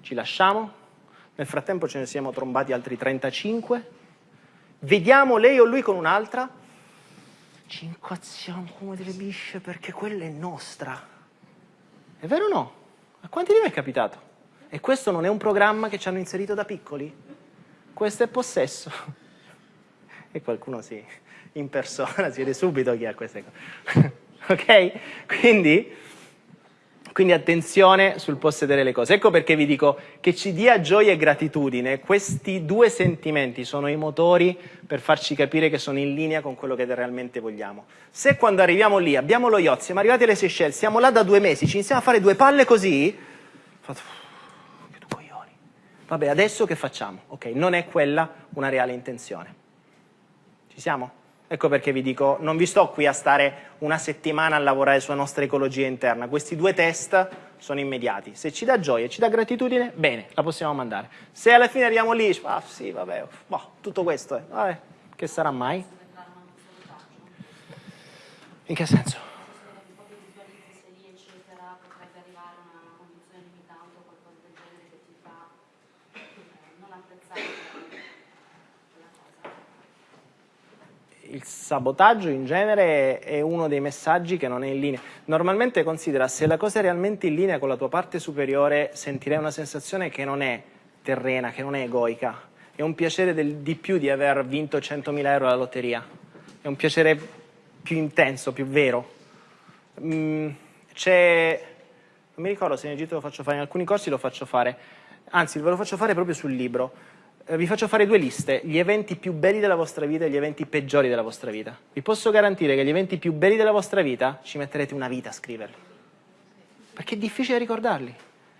ci lasciamo, nel frattempo ce ne siamo trombati altri 35, vediamo lei o lui con un'altra, ci incazziamo come delle bisce perché quella è nostra. È vero o no? A quanti di voi è capitato? E questo non è un programma che ci hanno inserito da piccoli? Questo è possesso. E qualcuno si in persona si vede subito chi ha queste cose. ok? Quindi quindi attenzione sul possedere le cose. Ecco perché vi dico che ci dia gioia e gratitudine. Questi due sentimenti sono i motori per farci capire che sono in linea con quello che realmente vogliamo. Se quando arriviamo lì, abbiamo lo yacht, siamo arrivati alle Seychelles, siamo là da due mesi, ci iniziamo a fare due palle così, che coglioni. Vabbè, adesso che facciamo? Ok, non è quella una reale intenzione. Ci siamo? Ecco perché vi dico, non vi sto qui a stare una settimana a lavorare sulla nostra ecologia interna, questi due test sono immediati. Se ci dà gioia ci dà gratitudine, bene, la possiamo mandare. Se alla fine arriviamo lì, ah sì, vabbè, boh, tutto questo, eh, vabbè, che sarà mai? In che senso? Il sabotaggio in genere è uno dei messaggi che non è in linea. Normalmente considera se la cosa è realmente in linea con la tua parte superiore sentirei una sensazione che non è terrena, che non è egoica. È un piacere del, di più di aver vinto 100.000 euro alla lotteria. È un piacere più intenso, più vero. Mm, c'è... Non mi ricordo se in Egitto lo faccio fare, in alcuni corsi lo faccio fare. Anzi, ve lo faccio fare proprio sul libro vi faccio fare due liste, gli eventi più belli della vostra vita e gli eventi peggiori della vostra vita. Vi posso garantire che gli eventi più belli della vostra vita ci metterete una vita a scriverli, perché è difficile ricordarli.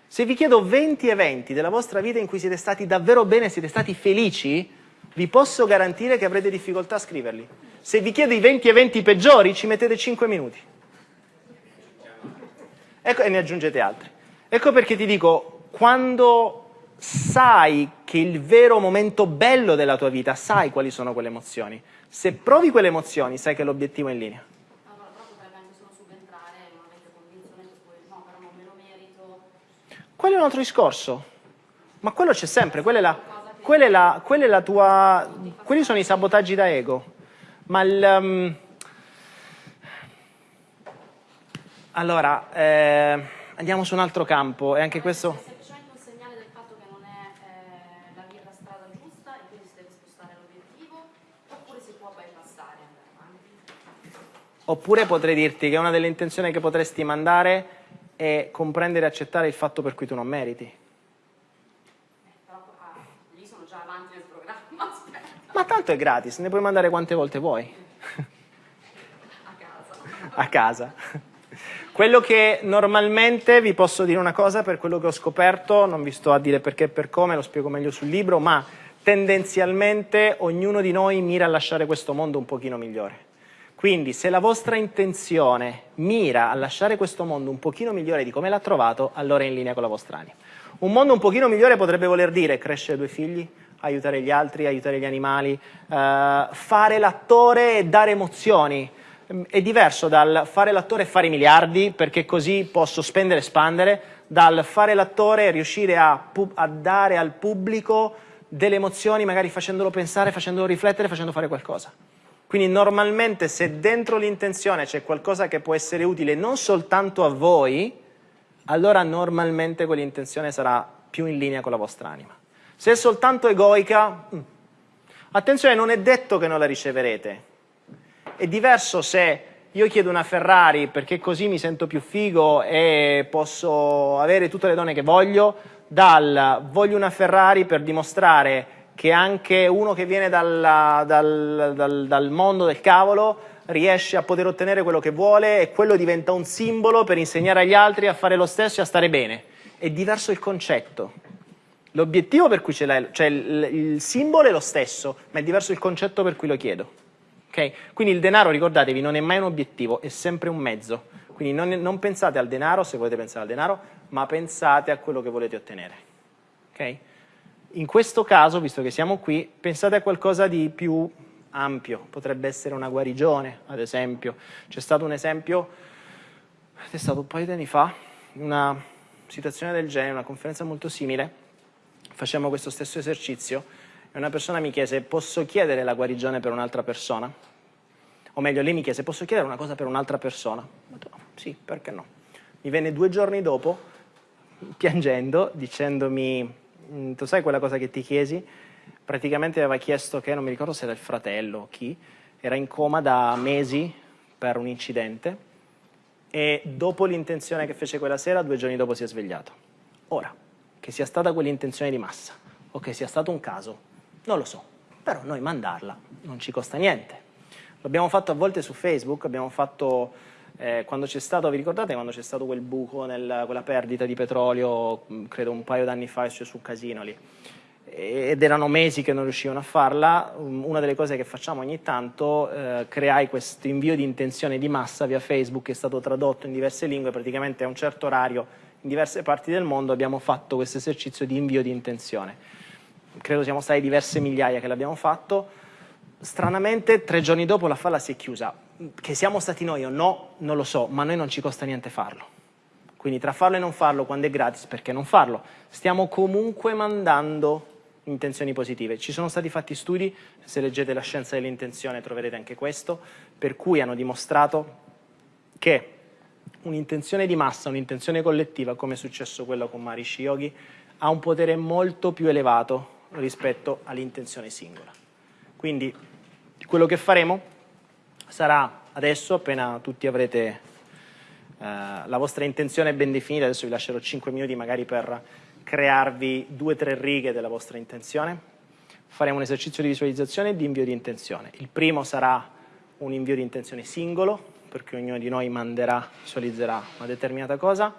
Se vi chiedo 20 eventi della vostra vita in cui siete stati davvero bene, siete stati felici, vi posso garantire che avrete difficoltà a scriverli. Se vi chiedo i 20 eventi peggiori, ci mettete 5 minuti. Ecco, e ne aggiungete altri. Ecco perché ti dico, quando sai che il vero momento bello della tua vita, sai quali sono quelle emozioni. Se provi quelle emozioni, sai che l'obiettivo è in linea. Allora. Quello è un altro discorso. Ma quello c'è sempre, quella è la, quella è la, quella è la tua... Quelli sono i sabotaggi da ego. Ma il... Um, allora, eh, andiamo su un altro campo e anche questo... Oppure potrei dirti che una delle intenzioni che potresti mandare è comprendere e accettare il fatto per cui tu non meriti. Ah, lì sono già avanti nel programma. Ma tanto è gratis, ne puoi mandare quante volte vuoi. A casa. A casa. Quello che normalmente vi posso dire una cosa per quello che ho scoperto, non vi sto a dire perché e per come, lo spiego meglio sul libro, ma tendenzialmente ognuno di noi mira a lasciare questo mondo un pochino migliore. Quindi se la vostra intenzione mira a lasciare questo mondo un pochino migliore di come l'ha trovato, allora è in linea con la vostra anima. Un mondo un pochino migliore potrebbe voler dire crescere due figli, aiutare gli altri, aiutare gli animali, eh, fare l'attore e dare emozioni. È diverso dal fare l'attore e fare i miliardi, perché così posso spendere e espandere, dal fare l'attore e riuscire a, a dare al pubblico delle emozioni, magari facendolo pensare, facendolo riflettere, facendo fare qualcosa. Quindi normalmente se dentro l'intenzione c'è qualcosa che può essere utile non soltanto a voi, allora normalmente quell'intenzione sarà più in linea con la vostra anima. Se è soltanto egoica, mm, attenzione, non è detto che non la riceverete. È diverso se io chiedo una Ferrari perché così mi sento più figo e posso avere tutte le donne che voglio, dal voglio una Ferrari per dimostrare che anche uno che viene dalla, dal, dal, dal, mondo del cavolo riesce a poter ottenere quello che vuole e quello diventa un simbolo per insegnare agli altri a fare lo stesso e a stare bene. È diverso il concetto. L'obiettivo per cui ce l'hai, cioè il, il, simbolo è lo stesso, ma è diverso il concetto per cui lo chiedo. Okay? Quindi il denaro, ricordatevi, non è mai un obiettivo, è sempre un mezzo. Quindi non, non pensate al denaro, se volete pensare al denaro, ma pensate a quello che volete ottenere. Okay? In questo caso, visto che siamo qui, pensate a qualcosa di più ampio, potrebbe essere una guarigione, ad esempio. C'è stato un esempio, è stato un paio di anni fa, una situazione del genere, una conferenza molto simile, facciamo questo stesso esercizio e una persona mi chiese posso chiedere la guarigione per un'altra persona? O meglio, lei mi chiese posso chiedere una cosa per un'altra persona? Detto, sì, perché no? Mi venne due giorni dopo, piangendo, dicendomi, mm, tu sai quella cosa che ti chiesi? Praticamente aveva chiesto che, non mi ricordo se era il fratello o chi, era in coma da mesi per un incidente e dopo l'intenzione che fece quella sera, due giorni dopo si è svegliato. Ora, che sia stata quell'intenzione di massa o che sia stato un caso, non lo so, però noi mandarla non ci costa niente. L'abbiamo fatto a volte su Facebook, abbiamo fatto eh, quando c'è stato, vi ricordate quando c'è stato quel buco, nel, quella perdita di petrolio, credo un paio d'anni fa, cioè su Casino lì, ed erano mesi che non riuscivano a farla, una delle cose che facciamo ogni tanto, eh, creai questo invio di intenzione di massa via Facebook, che è stato tradotto in diverse lingue, praticamente a un certo orario in diverse parti del mondo abbiamo fatto questo esercizio di invio di intenzione. Credo siamo stati diverse migliaia che l'abbiamo fatto. Stranamente, tre giorni dopo la falla si è chiusa. Che siamo stati noi o no, non lo so, ma a noi non ci costa niente farlo. Quindi tra farlo e non farlo, quando è gratis, perché non farlo? Stiamo comunque mandando intenzioni positive. Ci sono stati fatti studi, se leggete la scienza dell'intenzione troverete anche questo, per cui hanno dimostrato che un'intenzione di massa, un'intenzione collettiva, come è successo quello con Marishi Yogi, ha un potere molto più elevato rispetto all'intenzione singola. Quindi quello che faremo sarà adesso, appena tutti avrete eh, la vostra intenzione ben definita, adesso vi lascerò 5 minuti magari per crearvi due o tre righe della vostra intenzione, faremo un esercizio di visualizzazione e di invio di intenzione. Il primo sarà un invio di intenzione singolo, perché ognuno di noi manderà, visualizzerà una determinata cosa,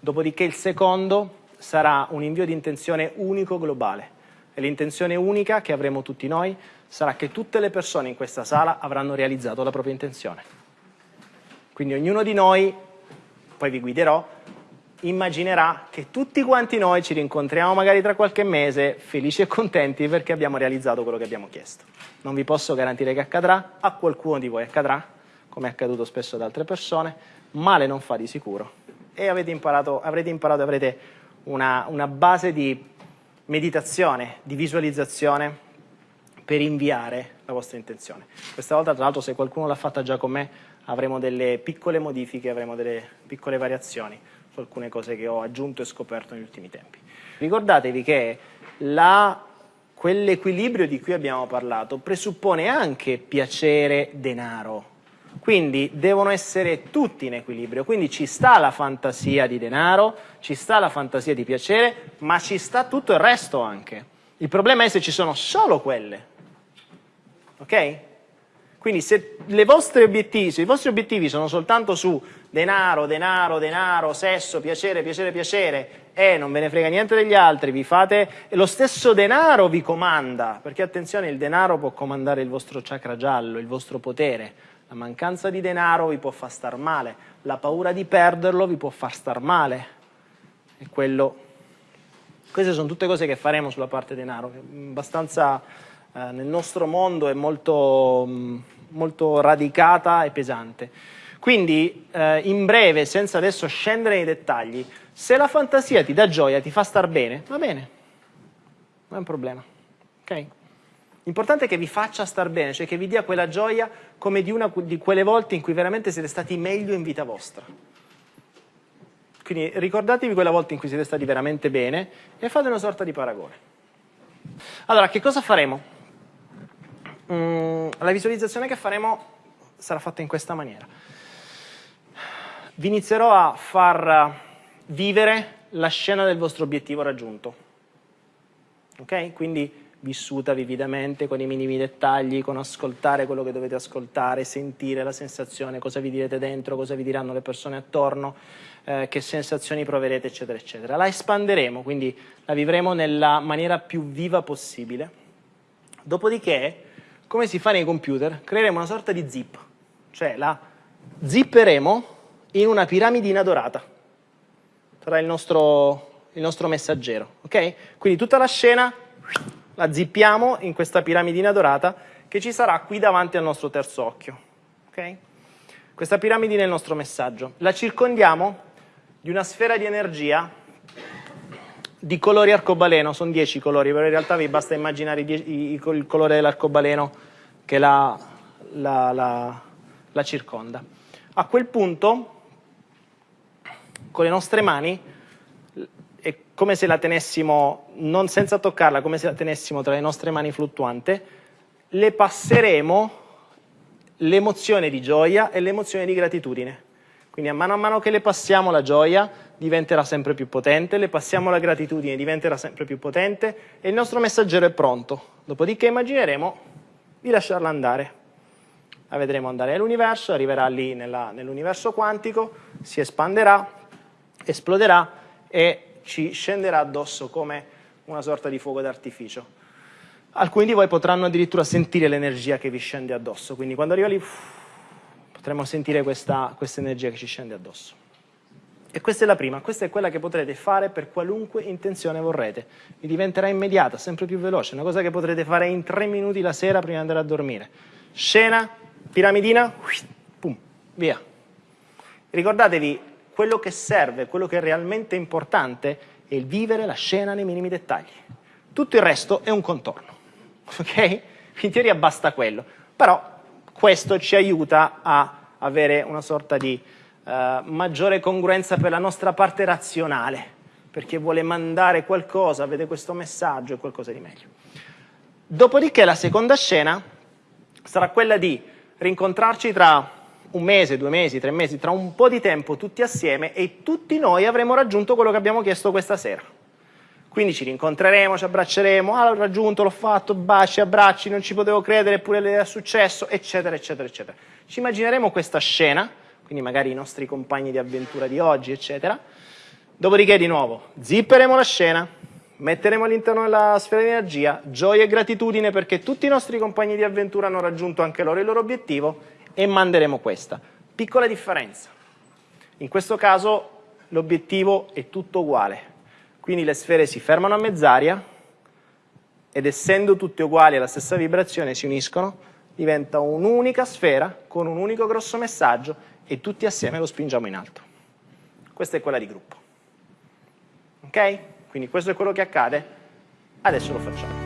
dopodiché il secondo sarà un invio di intenzione unico globale. E l'intenzione unica che avremo tutti noi sarà che tutte le persone in questa sala avranno realizzato la propria intenzione. Quindi ognuno di noi, poi vi guiderò, immaginerà che tutti quanti noi ci rincontriamo magari tra qualche mese felici e contenti perché abbiamo realizzato quello che abbiamo chiesto. Non vi posso garantire che accadrà, a qualcuno di voi accadrà, come è accaduto spesso ad altre persone, male non fa di sicuro. E avete imparato, avrete imparato, avrete una, una base di meditazione, di visualizzazione per inviare la vostra intenzione. Questa volta, tra l'altro, se qualcuno l'ha fatta già con me, avremo delle piccole modifiche, avremo delle piccole variazioni su alcune cose che ho aggiunto e scoperto negli ultimi tempi. Ricordatevi che quell'equilibrio di cui abbiamo parlato presuppone anche piacere, denaro, quindi devono essere tutti in equilibrio, quindi ci sta la fantasia di denaro, ci sta la fantasia di piacere, ma ci sta tutto il resto anche. Il problema è se ci sono solo quelle, ok? Quindi se, obiettivi, se i vostri obiettivi sono soltanto su denaro, denaro, denaro, sesso, piacere, piacere, piacere, e non ve ne frega niente degli altri, vi fate, lo stesso denaro vi comanda, perché attenzione, il denaro può comandare il vostro chakra giallo, il vostro potere, la mancanza di denaro vi può far star male, la paura di perderlo vi può far star male. E quello... Queste sono tutte cose che faremo sulla parte denaro, che abbastanza eh, nel nostro mondo è molto, molto radicata e pesante. Quindi, eh, in breve, senza adesso scendere nei dettagli, se la fantasia ti dà gioia, ti fa star bene, va bene, non è un problema. ok? L'importante è che vi faccia star bene, cioè che vi dia quella gioia come di una di quelle volte in cui veramente siete stati meglio in vita vostra. Quindi ricordatevi quella volta in cui siete stati veramente bene e fate una sorta di paragone. Allora, che cosa faremo? Mm, la visualizzazione che faremo sarà fatta in questa maniera. Vi inizierò a far vivere la scena del vostro obiettivo raggiunto. Ok? Quindi vissuta vividamente con i minimi dettagli, con ascoltare quello che dovete ascoltare, sentire la sensazione, cosa vi direte dentro, cosa vi diranno le persone attorno, eh, che sensazioni proverete, eccetera, eccetera. La espanderemo, quindi la vivremo nella maniera più viva possibile. Dopodiché, come si fa nei computer, creeremo una sorta di zip, cioè la zipperemo in una piramidina dorata. Sarà il nostro, il nostro messaggero, ok? Quindi tutta la scena la zippiamo in questa piramidina dorata che ci sarà qui davanti al nostro terzo occhio. Okay? Questa piramidina è il nostro messaggio. La circondiamo di una sfera di energia di colori arcobaleno, sono 10 colori, però in realtà vi basta immaginare il colore dell'arcobaleno che la, la, la, la circonda. A quel punto, con le nostre mani, come se la tenessimo, non senza toccarla, come se la tenessimo tra le nostre mani fluttuante, le passeremo l'emozione di gioia e l'emozione di gratitudine. Quindi a mano a mano che le passiamo la gioia diventerà sempre più potente, le passiamo la gratitudine diventerà sempre più potente e il nostro messaggero è pronto. Dopodiché immagineremo di lasciarla andare. La vedremo andare nell'universo, arriverà lì nell'universo quantico, si espanderà, esploderà e ci scenderà addosso come una sorta di fuoco d'artificio. Alcuni di voi potranno addirittura sentire l'energia che vi scende addosso, quindi quando arriva lì uff, potremo sentire questa, questa energia che ci scende addosso. E questa è la prima, questa è quella che potrete fare per qualunque intenzione vorrete. Vi diventerà immediata, sempre più veloce, una cosa che potrete fare in tre minuti la sera prima di andare a dormire. Scena, piramidina, pum, via. Ricordatevi, quello che serve, quello che è realmente importante è il vivere la scena nei minimi dettagli. Tutto il resto è un contorno, ok? In teoria basta quello, però questo ci aiuta a avere una sorta di uh, maggiore congruenza per la nostra parte razionale, perché vuole mandare qualcosa, vede questo messaggio e qualcosa di meglio. Dopodiché la seconda scena sarà quella di rincontrarci tra un mese, due mesi, tre mesi, tra un po' di tempo tutti assieme e tutti noi avremo raggiunto quello che abbiamo chiesto questa sera. Quindi ci rincontreremo, ci abbracceremo, ah l'ho raggiunto, l'ho fatto, baci, abbracci, non ci potevo credere, eppure è successo, eccetera, eccetera, eccetera. Ci immagineremo questa scena, quindi magari i nostri compagni di avventura di oggi, eccetera. Dopodiché di nuovo zipperemo la scena, metteremo all'interno della sfera di energia gioia e gratitudine perché tutti i nostri compagni di avventura hanno raggiunto anche loro il loro obiettivo e manderemo questa. Piccola differenza. In questo caso l'obiettivo è tutto uguale, quindi le sfere si fermano a mezz'aria ed essendo tutte uguali alla stessa vibrazione si uniscono, diventa un'unica sfera con un unico grosso messaggio e tutti assieme lo spingiamo in alto. Questa è quella di gruppo. Ok? Quindi questo è quello che accade, adesso lo facciamo.